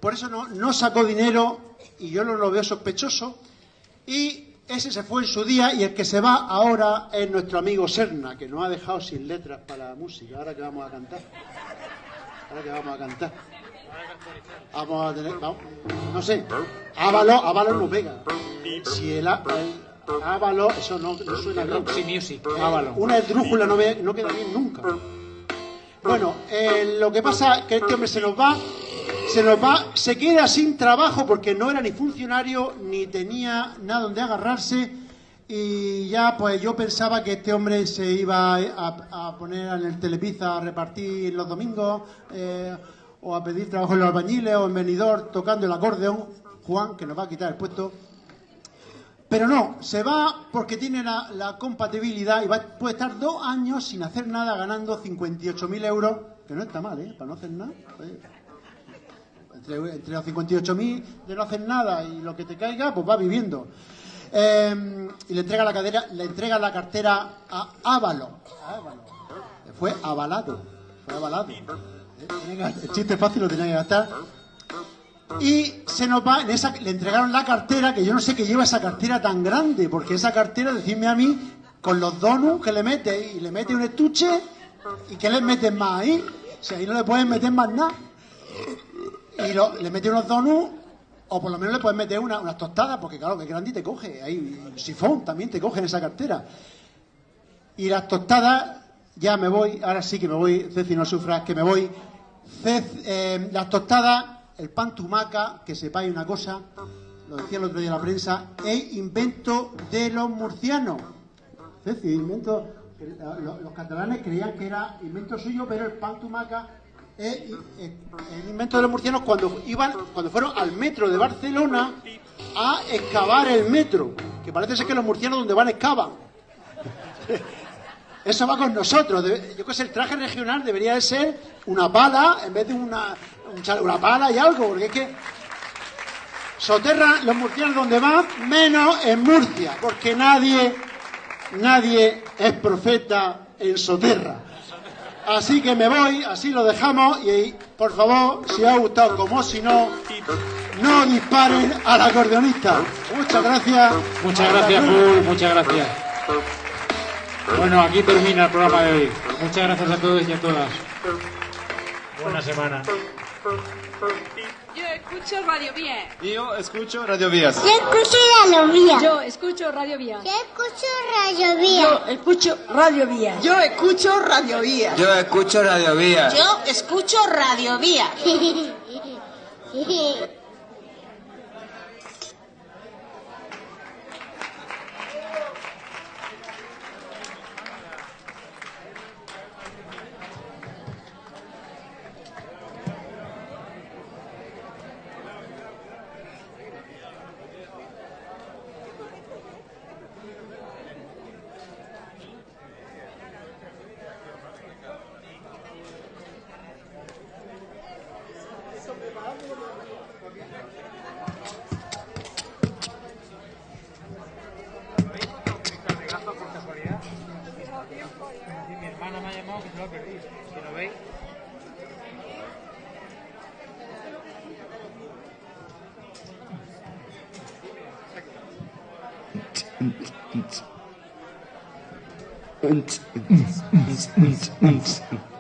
Por eso no, no sacó dinero y yo no lo veo sospechoso. Y ese se fue en su día y el que se va ahora es nuestro amigo Serna, que nos ha dejado sin letras para la música. Ahora que vamos a cantar. Ahora que vamos a cantar. Vamos a tener, vamos, no sé, Ávalo, Ávalo no pega. Si el Ávalo, eso no, no suena bien. Roxy Music, Ávalo. Una esdrújula no, ve- no queda bien nunca. Bueno, eh, lo que pasa es que este hombre se nos va, se nos va, se queda sin trabajo porque no era ni funcionario ni tenía nada donde agarrarse y ya pues yo pensaba que este hombre se iba a, a poner en el Telepizza a repartir los domingos eh, o a pedir trabajo en los albañiles o en venidor tocando el acordeón, Juan, que nos va a quitar el puesto. Pero no, se va porque tiene la, compatibilidad y va, puede estar dos años sin hacer nada ganando 58.000 euros, que no está mal, ¿eh? Para no hacer nada. Entre, entre los 58.000 de no hacer nada y lo que te caiga, pues va viviendo. Eh, y le entrega la cadera, le entrega la cartera a Ávalo. Fue avalado. Fue avalado. Eh, El chiste fácil lo tenía que gastar. Y se nos va, en esa, le entregaron la cartera, que yo no sé qué lleva esa cartera tan grande, porque esa cartera, decirme a mí, con los donuts que le mete, y le mete un estuche, ¿y qué le meten más ahí? Si ahí no le pueden meter más nada. Y lo- le mete unos donuts, o por lo menos le pueden meter una- unas tostadas, porque claro, que grande y te coge, ahí un sifón también te coge en esa cartera. Y las tostadas, ya me voy, ahora sí que me voy, Ceci no sufras, que me voy. Cec- eh, las tostadas, el pan tumaca, que sepáis una cosa, lo decía el otro día la prensa, es invento de los murcianos. Ceci, invento, que la- lo- los catalanes creían que era invento suyo, pero el pan tumaca es es el invento de los murcianos cuando iban, cuando fueron al metro de Barcelona a excavar el metro, que parece ser que los murcianos donde van excavan. Eso va con nosotros. Yo que sé, el traje regional debería de ser una pala en vez de una, un chale- una pala y algo, porque es que soterra los murcianos donde van, menos en Murcia, porque nadie, nadie es profeta en Soterra. Así que me voy, así lo dejamos y por favor, si os ha gustado como si no, no disparen al acordeonista. Muchas gracias. Muchas gracias, Paul, muchas gracias. Bueno, aquí termina el programa de hoy. Muchas gracias a todos y a todas. Buena semana. Yo escucho Radio Vía. Yo escucho Radio Vías. Yo escucho Radio Vía. Yo escucho Radio Vía. Yo escucho Radio Vía. Yo escucho Radio Vía. Yo escucho Radio Vía. Yo escucho Radio Vías. Yo escucho Radio Vía. und, und, und, und, und.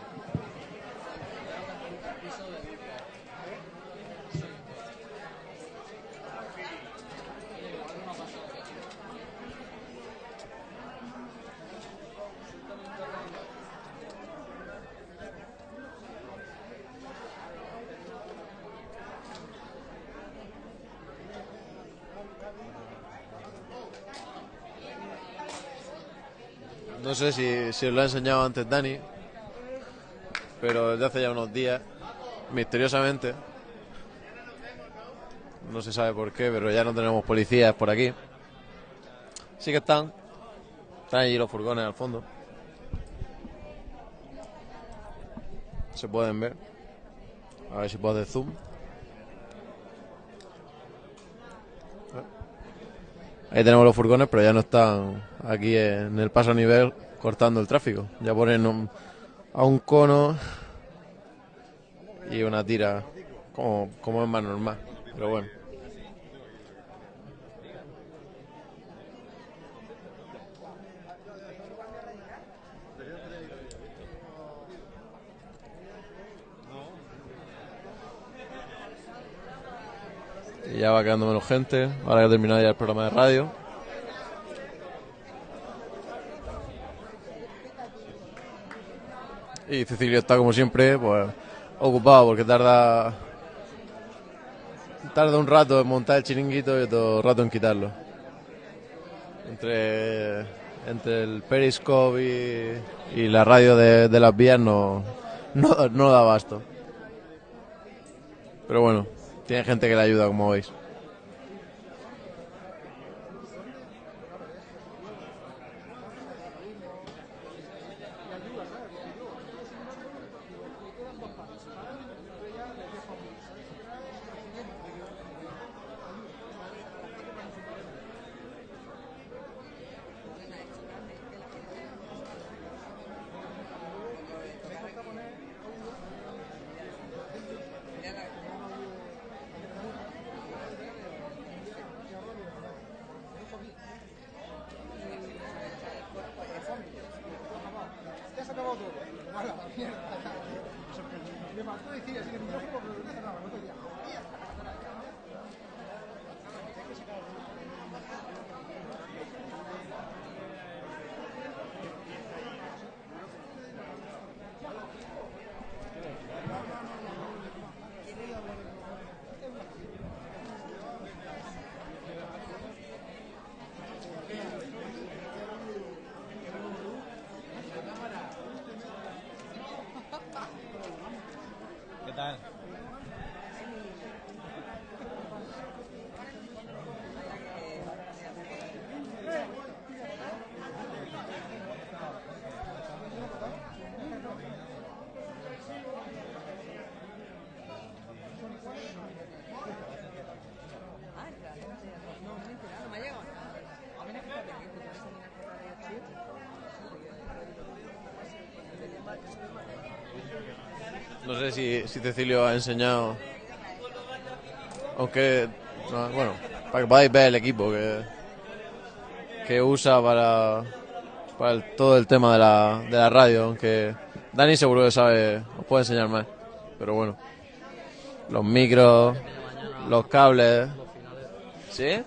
No sé si, si os lo ha enseñado antes Dani, pero desde hace ya unos días, misteriosamente, no se sabe por qué, pero ya no tenemos policías por aquí. Sí que están, están allí los furgones al fondo. Se pueden ver. A ver si puedo hacer zoom. Ahí tenemos los furgones, pero ya no están aquí en el paso a nivel cortando el tráfico. Ya ponen un- a un cono y una tira como, como es más normal. Pero bueno. Ya va quedando menos gente. Ahora que ha terminado ya el programa de radio. Y Cecilio está como siempre, pues ocupado porque tarda tarda un rato en montar el chiringuito y otro rato en quitarlo. Entre, entre el Periscope y, y la radio de, de las vías no, no, no da abasto. Pero bueno, tiene gente que le ayuda, como veis. No sé si, si Cecilio ha enseñado. Aunque, no, bueno, para que podáis ver el equipo que, que usa para, para todo el tema de la, de la radio. Aunque Dani seguro que sabe, os puede enseñar más. Pero bueno, los micros, los cables. ¿Sí?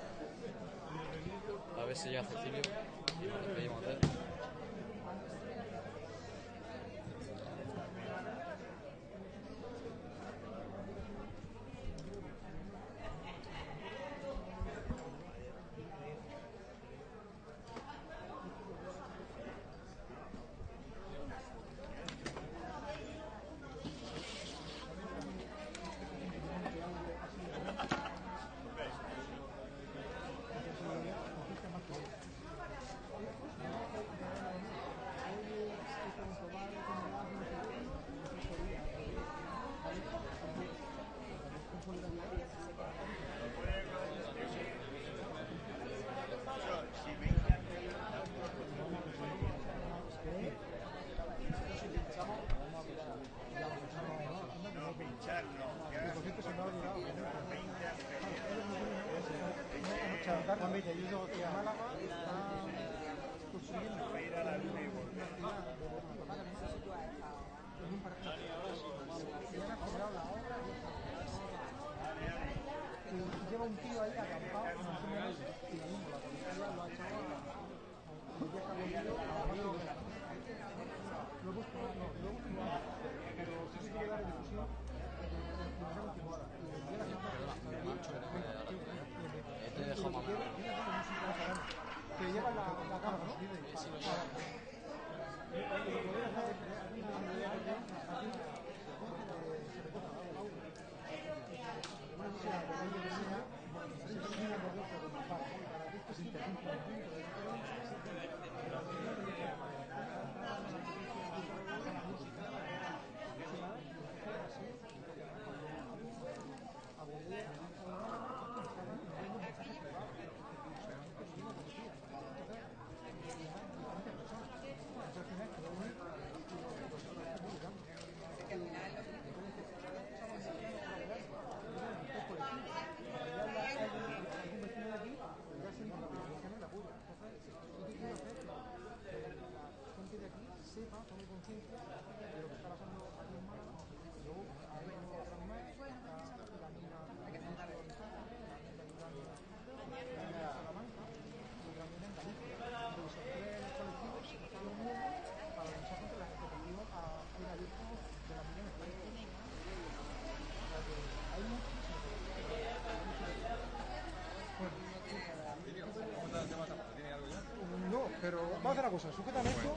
Cosa, sujétame esto.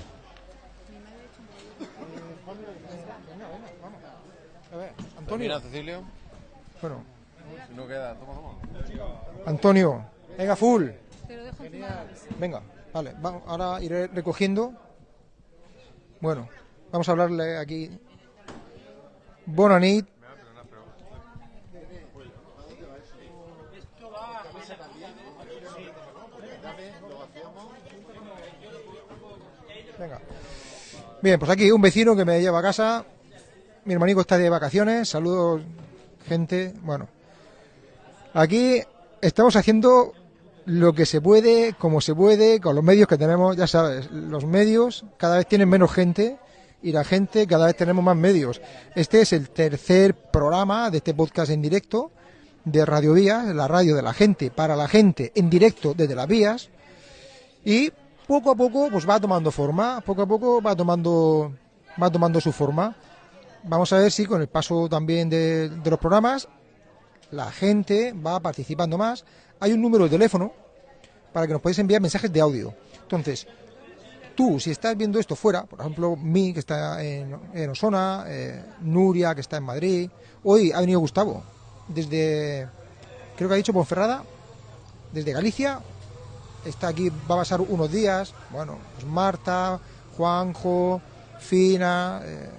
Vamos. A ver, Antonio. Cecilio. Bueno, Si no queda, toma, toma. Antonio, venga, full. Te lo dejo. Venga, vale, vamos, ahora iré recogiendo. Bueno, vamos a hablarle aquí. Bona Bien, pues aquí un vecino que me lleva a casa. Mi hermanico está de vacaciones. Saludos, gente. Bueno, aquí estamos haciendo lo que se puede, como se puede, con los medios que tenemos. Ya sabes, los medios cada vez tienen menos gente y la gente cada vez tenemos más medios. Este es el tercer programa de este podcast en directo de Radio Vías, la radio de la gente, para la gente, en directo desde las vías. Y poco a poco pues va tomando forma, poco a poco va tomando, va tomando su forma. Vamos a ver si con el paso también de, los programas la gente va participando más. Hay un número de teléfono para que nos podáis enviar mensajes de audio. Entonces, tú, si estás viendo esto fuera, por ejemplo, mí, que está en, en Osona, eh, Nuria, que está en Madrid, hoy ha venido Gustavo, desde, creo que ha dicho Ponferrada, desde Galicia, está aquí, va a pasar unos días, bueno, pues Marta, Juanjo, Fina, eh,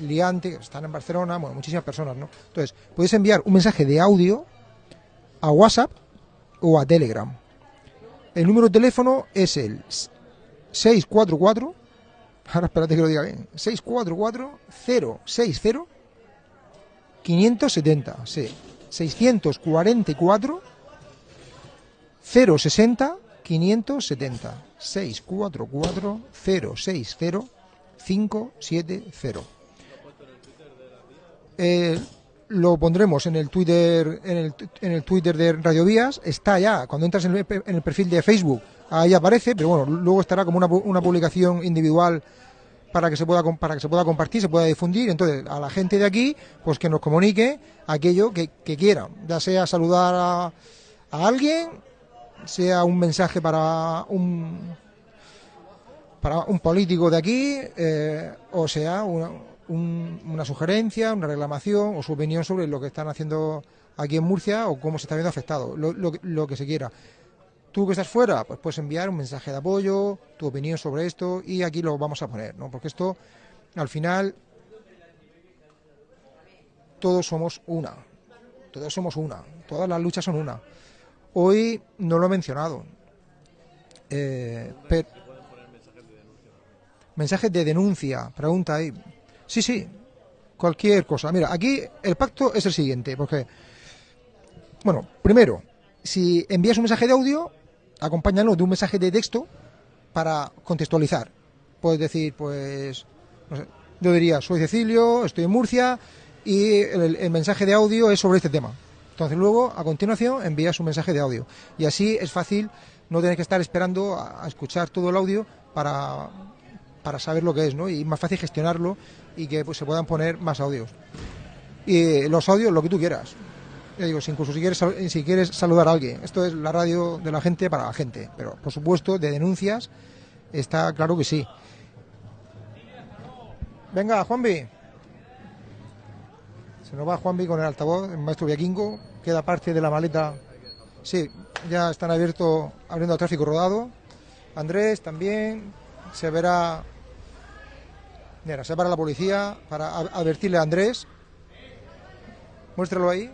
Liante, están en Barcelona, bueno, muchísimas personas, ¿no? Entonces, podéis enviar un mensaje de audio a WhatsApp o a Telegram. El número de teléfono es el 644, ahora espérate que lo diga bien, 644 060 570, sí, 644 060 570, 644 060 570. Eh, lo pondremos en el Twitter en el, en el Twitter de Radio Vías está ya cuando entras en el, en el perfil de Facebook ahí aparece pero bueno luego estará como una, una publicación individual para que se pueda para que se pueda compartir se pueda difundir entonces a la gente de aquí pues que nos comunique aquello que, que quiera ya sea saludar a alguien sea un mensaje para un para un político de aquí eh, o sea una, un- una sugerencia, una reclamación o su opinión sobre lo que están haciendo aquí en Murcia o cómo se está viendo afectado, lo, lo que- lo que se quiera. Tú que estás fuera, pues puedes enviar un mensaje de apoyo, tu opinión sobre esto y aquí lo vamos a poner, ¿no? Porque esto, al final, todos somos una, todos somos una, todas las luchas son una. Hoy no lo he mencionado, eh, mensajes de denuncia, pregunta ahí. Sí, sí, cualquier cosa. Mira, aquí el pacto es el siguiente, porque, bueno, primero, si envías un mensaje de audio, acompáñalo de un mensaje de texto para contextualizar. Puedes decir, pues, no sé, yo diría, soy Cecilio, estoy en Murcia y el mensaje de audio es sobre este tema. Entonces luego, a continuación, envías un mensaje de audio. Y así es fácil no tener que estar esperando a, escuchar todo el audio para, para saber lo que es, ¿no? Y más fácil gestionarlo y que pues, se puedan poner más audios. Y los audios, lo que tú quieras. Ya digo, incluso si quieres, si quieres saludar a alguien. Esto es la radio de la gente para la gente. Pero, por supuesto, de denuncias está claro que sí. Venga, Juanvi. Se nos va Juanvi con el altavoz, el maestro Viaquingo. Queda parte de la maleta. Sí, ya están abiertos, abriendo el tráfico rodado. Andrés también. Se verá. Mira, se para la policía para a- advertirle a Andrés. Muéstralo ahí.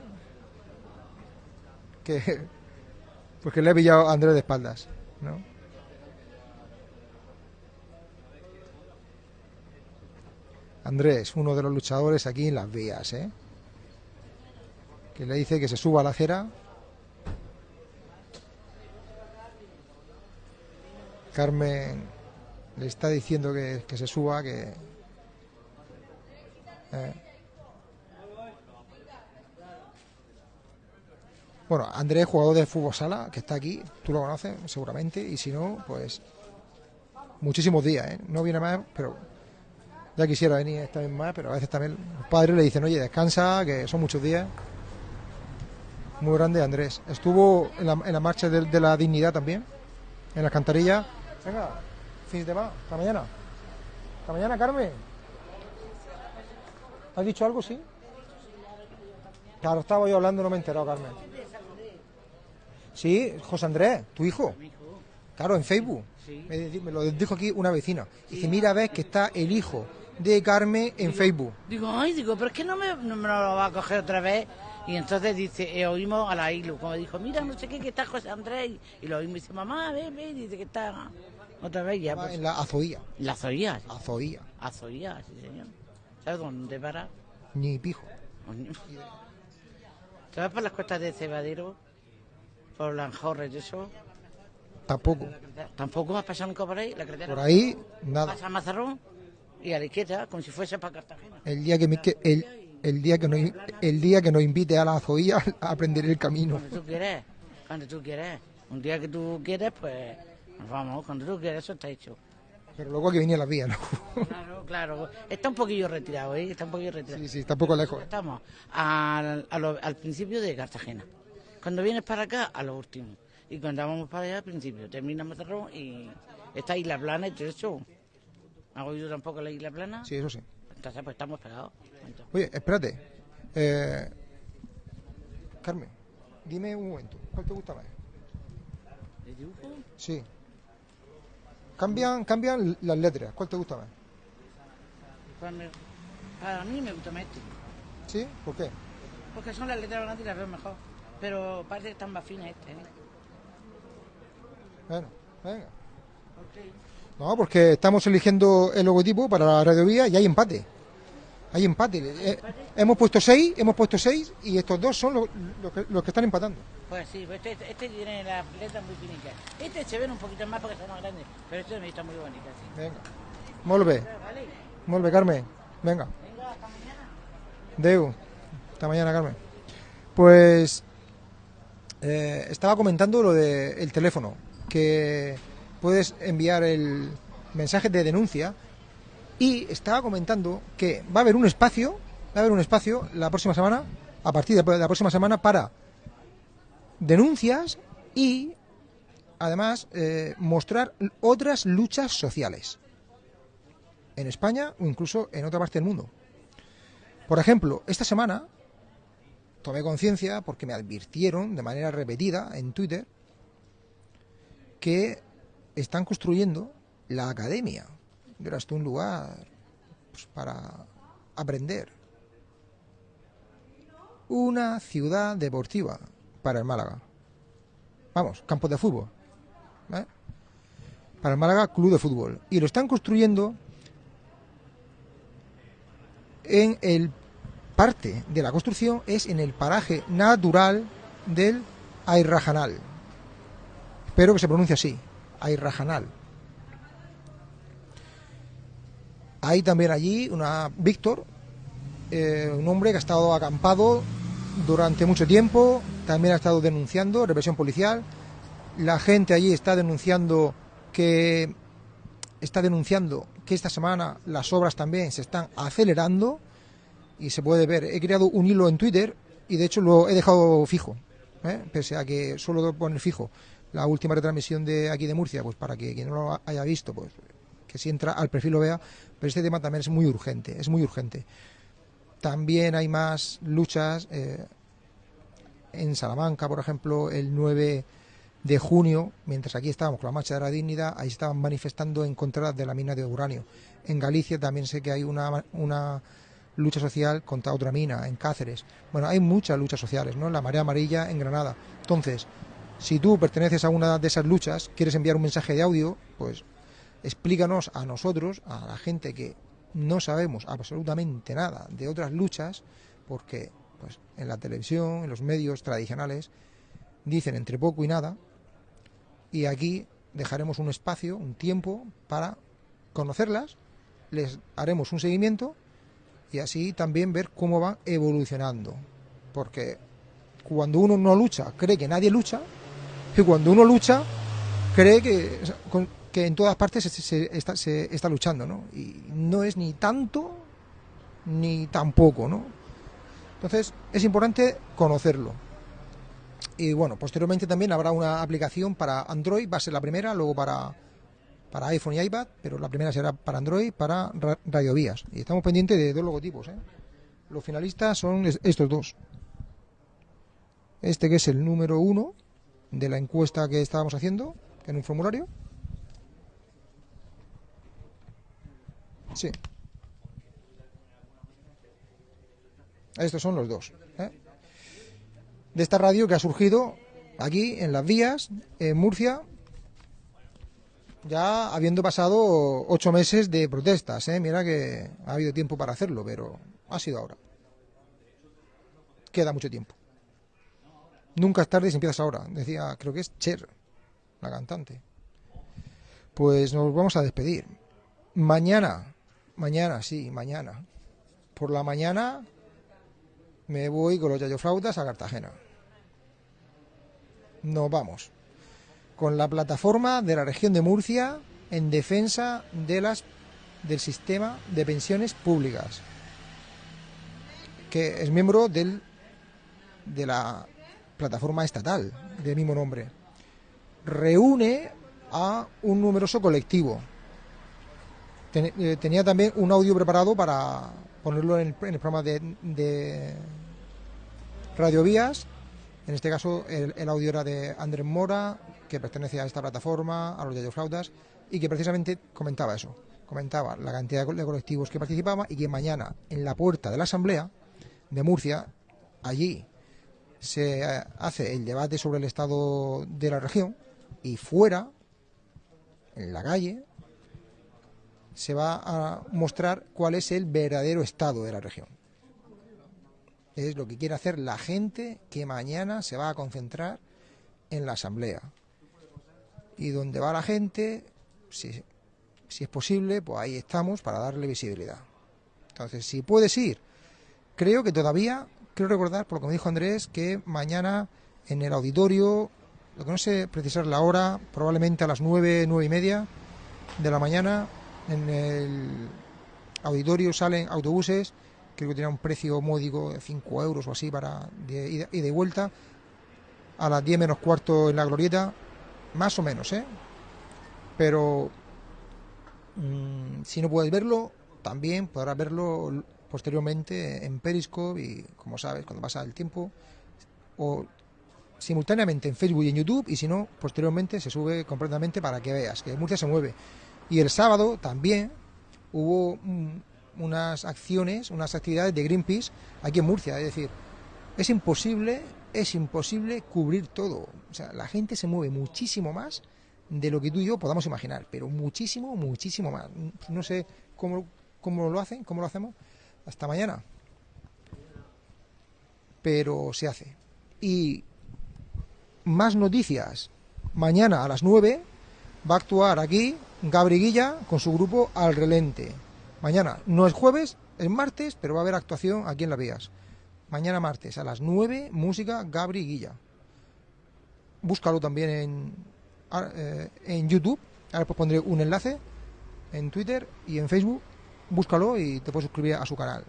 Que. Pues que le he pillado a Andrés de espaldas, ¿no? Andrés, uno de los luchadores aquí en las vías, ¿eh? Que le dice que se suba a la acera. Carmen le está diciendo que, que se suba, que... eh. Bueno, Andrés, jugador de fútbol sala, que está aquí, tú lo conoces seguramente, y si no, pues muchísimos días, ¿eh? No viene más, pero ya quisiera venir esta vez más, pero a veces también los padres le dicen, oye, descansa, que son muchos días. Muy grande Andrés. Estuvo en la, en la marcha de, de la dignidad también, en la cantarilla. Venga, fin de más, hasta mañana. Hasta mañana, Carmen. ¿Has dicho algo, sí? Claro, estaba yo hablando, no me he enterado, Carmen. Sí, José Andrés, tu hijo. Claro, en Facebook. Me lo dijo aquí una vecina. Dice, mira, ves que está el hijo de Carmen en Facebook. Digo, ay, digo, pero es que no me, no me lo va a coger otra vez. Y entonces dice, eh, oímos a la Ilu, como dijo, mira, no sé qué, que está José Andrés. Y lo oímos y dice, mamá, ve, ve, y dice que está otra vez ya. Pues, En la Azoía. ¿En la Azoía? Azoía. Azoía, sí, señor. ¿Sabes dónde para? Ni pijo. ¿Te vas por las costas de Cebadero? Por Lanjorres y eso. Tampoco. ¿Tampoco has pasado nunca por ahí? La. Por ahí, nada. Pasa a Mazarrón y a la izquierda, como si fuese para Cartagena. El día que, me, que- el, el día que nos, el día que nos invite a la Azoía aprenderé el camino. Cuando tú quieres, cuando tú quieres. Un día que tú quieres, pues nos vamos. Cuando tú quieres, eso está hecho. Pero luego hay que venir a las vías, ¿no? Claro, claro. Está un poquillo retirado, ¿eh? Está un poquillo retirado. Sí, sí, está un poco lejos. Estamos al, al principio de Cartagena. Cuando vienes para acá, a lo último. Y cuando vamos para allá, al principio. Termina Mazarrón y está Isla Plana y todo eso. ¿Has oído tampoco la Isla Plana? Sí, eso sí. Entonces, pues estamos pegados. Oye, espérate. Eh, Carmen, dime un momento. ¿Cuál te gusta más? ¿El dibujo? Sí. Cambian, cambian las letras. ¿Cuál te gusta más? Para mí, para mí me gusta más este. ¿Sí? ¿Por qué? Porque son las letras grandes y las veo mejor. Pero parece que están más finas este, ¿eh? Bueno, venga. No, porque estamos eligiendo el logotipo para la radiovía y hay empate. Hay empate. Eh, hemos puesto seis, hemos puesto seis y estos dos son los, los que, los que están empatando. Pues sí, pues este, este tiene las letras muy finitas. Este se ven un poquito más porque son más grandes, pero este me está muy bonito, sí. Venga. Molt bé. Vale. Molt bé, Carmen. Venga. Deu. Hasta mañana, Carmen. Pues eh, estaba comentando lo del teléfono, que puedes enviar el mensaje de denuncia y estaba comentando que va a haber un espacio, va a haber un espacio la próxima semana, a partir de la próxima semana para denuncias y además eh, mostrar otras luchas sociales en España o incluso en otra parte del mundo. Por ejemplo, esta semana tomé conciencia porque me advirtieron de manera repetida en Twitter que están construyendo la academia. Verás tú un lugar pues, para aprender. Una ciudad deportiva para el Málaga. Vamos, campos de fútbol. ¿eh? Para el Málaga, club de fútbol. Y lo están construyendo en el parte de la construcción es en el paraje natural del Ayrrajanal. Espero que se pronuncie así, Ayrrajanal. Hay también allí una Víctor, eh, un hombre que ha estado acampado durante mucho tiempo, también ha estado denunciando represión policial. La gente allí está denunciando que está denunciando que esta semana las obras también se están acelerando y se puede ver. He creado un hilo en Twitter y de hecho lo he dejado fijo, ¿eh? pese a que solo poner fijo la última retransmisión de aquí de Murcia, pues para que quien no lo haya visto, pues que si entra al perfil lo vea, pero este tema también es muy urgente, es muy urgente. También hay más luchas eh, en Salamanca, por ejemplo, el 9 de junio, mientras aquí estábamos con la marcha de la dignidad, ahí estaban manifestando en contra de la mina de uranio. En Galicia también sé que hay una, una lucha social contra otra mina, en Cáceres. Bueno, hay muchas luchas sociales, ¿no? La marea amarilla en Granada. Entonces, si tú perteneces a una de esas luchas, quieres enviar un mensaje de audio, pues explícanos a nosotros, a la gente que no sabemos absolutamente nada de otras luchas, porque pues, en la televisión, en los medios tradicionales, dicen entre poco y nada, y aquí dejaremos un espacio, un tiempo para conocerlas, les haremos un seguimiento y así también ver cómo van evolucionando. Porque cuando uno no lucha, cree que nadie lucha, y cuando uno lucha, cree que que en todas partes se, está, luchando, ¿no? Y no es ni tanto ni tampoco, ¿no? Entonces es importante conocerlo. Y bueno, posteriormente también habrá una aplicación para Android, va a ser la primera, luego para, para iPhone y iPad, pero la primera será para Android, para radiovías. Y estamos pendientes de dos logotipos, ¿eh? Los finalistas son estos dos. Este que es el número uno de la encuesta que estábamos haciendo en un formulario Sí. Estos son los dos. ¿eh? De esta radio que ha surgido aquí en las vías, en Murcia, ya habiendo pasado ocho meses de protestas. ¿eh? Mira que ha habido tiempo para hacerlo, pero ha sido ahora. Queda mucho tiempo. Nunca es tarde si empiezas ahora. Decía, creo que es Cher, la cantante. Pues nos vamos a despedir. Mañana Mañana, sí, mañana. Por la mañana me voy con los yayoflautas a Cartagena. Nos vamos. Con la plataforma de la región de Murcia en defensa del sistema de pensiones públicas, que es miembro del, de la plataforma estatal del mismo nombre. Reúne a un numeroso colectivo eh, tenía también un audio preparado para ponerlo en el, programa de, de, Radio Vías. En este caso, el, audio era de Andrés Mora, que pertenece a esta plataforma, a los Flautas, y que precisamente comentaba eso. Comentaba la cantidad de colectivos que participaban y que mañana, en la puerta de la Asamblea de Murcia, allí se eh, hace el debate sobre el estado de la región y fuera, en la calle, se va a mostrar cuál es el verdadero estado de la región. Es lo que quiere hacer la gente que mañana se va a concentrar en la asamblea. Y donde va la gente, si, si es posible, pues ahí estamos para darle visibilidad. Entonces, si puedes ir, creo que todavía, quiero recordar, por lo que me dijo Andrés, que mañana en el auditorio, lo que no sé precisar la hora, probablemente a las nueve, nueve y media de la mañana, en el auditorio salen autobuses, creo que tiene un precio módico de 5 euros o así para ida y vuelta, a las 10 menos cuarto en la glorieta, más o menos, ¿eh? Pero mm, si no puedes verlo, también podrás verlo posteriormente en Periscope y, como sabes, cuando pasa el tiempo, o simultáneamente en Facebook y en YouTube, y si no, posteriormente se sube completamente para que veas que Murcia se mueve. Y el sábado también hubo unas acciones, unas actividades de Greenpeace aquí en Murcia. Es decir, es imposible, es imposible cubrir todo. O sea, la gente se mueve muchísimo más de lo que tú y yo podamos imaginar, pero muchísimo, muchísimo más. No sé cómo, cómo lo hacen, cómo lo hacemos. Hasta mañana. Pero se hace. Y más noticias. Mañana a las 9 va a actuar aquí Gabri Guilla con su grupo Al Relente. Mañana, no es jueves, es martes, pero va a haber actuación aquí en Las Vías. Mañana martes a las 9, música Gabri Guilla. Búscalo también en, ah, eh, en YouTube. Ahora pues pondré un enlace en Twitter y en Facebook. Búscalo y te puedes suscribir a su canal.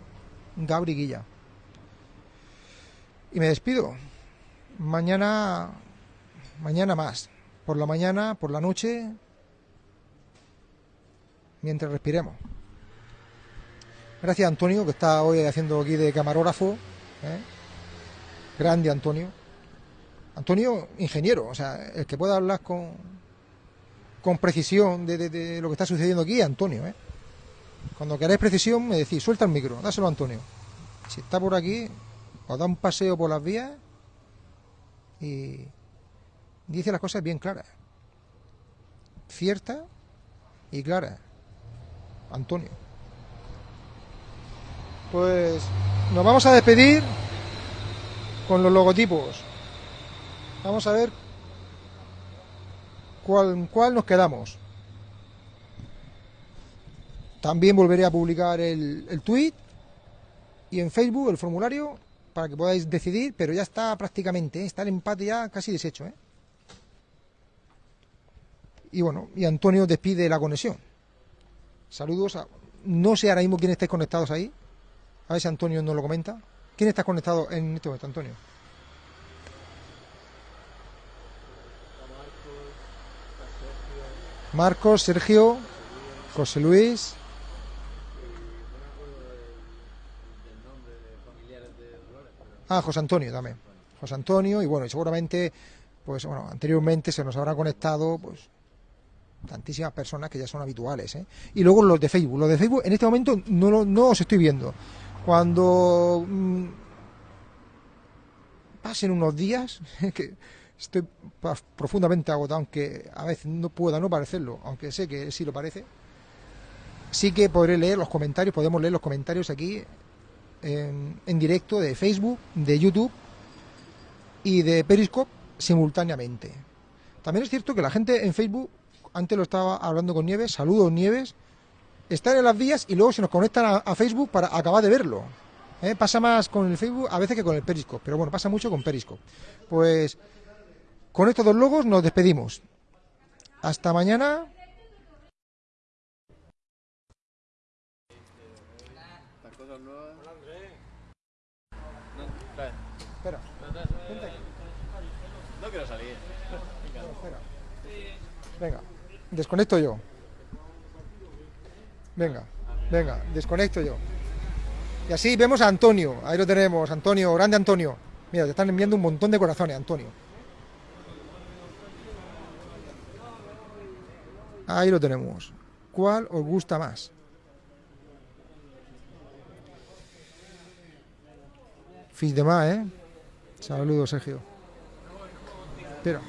Gabri Guilla. Y me despido. Mañana, mañana más. Por la mañana, por la noche, mientras respiremos. Gracias a Antonio, que está hoy haciendo aquí de camarógrafo. ¿eh? Grande Antonio. Antonio, ingeniero, o sea, el que pueda hablar con, con precisión de, lo que está sucediendo aquí Antonio. ¿eh? Cuando queráis precisión, me decís, suelta el micro, dáselo a Antonio. Si está por aquí, os da un paseo por las vías y dice las cosas bien claras. Ciertas y claras. Antonio. Pues nos vamos a despedir con los logotipos. Vamos a ver cuál, cuál nos quedamos. También volveré a publicar el, el tweet y en Facebook el formulario para que podáis decidir, pero ya está prácticamente, ¿eh? está el empate ya casi deshecho. ¿eh? Y bueno, y Antonio despide la conexión. Saludos a... No sé ahora mismo quién estáis conectados ahí. A ver si Antonio nos lo comenta. ¿Quién está conectado en este momento, Antonio? Marcos, Sergio, José Luis. Ah, José Antonio también. José Antonio, y bueno, y seguramente, pues bueno, anteriormente se nos habrá conectado, pues, tantísimas personas que ya son habituales. ¿eh? Y luego los de Facebook. Los de Facebook en este momento no, no os estoy viendo. Cuando mm, pasen unos días, que estoy profundamente agotado, aunque a veces no pueda no parecerlo, aunque sé que sí lo parece, sí que podré leer los comentarios, podemos leer los comentarios aquí en, directo de Facebook, de YouTube y de Periscope simultáneamente. También es cierto que la gente en Facebook, antes lo estaba hablando con Nieves, saludos Nieves, están en las vías y luego se nos conectan a, a Facebook para acabar de verlo. ¿eh? Pasa más con el Facebook a veces que con el Periscope, pero bueno, pasa mucho con Periscope. Pues con estos dos logos nos despedimos. Hasta mañana. Espera. No quiero salir. Venga, desconecto yo. Venga, venga, desconecto yo. Y así vemos a Antonio. Ahí lo tenemos, Antonio, grande Antonio. Mira, te están enviando un montón de corazones, Antonio. Ahí lo tenemos. ¿Cuál os gusta más? Fins de más, ¿eh? Saludos, Sergio. Espera.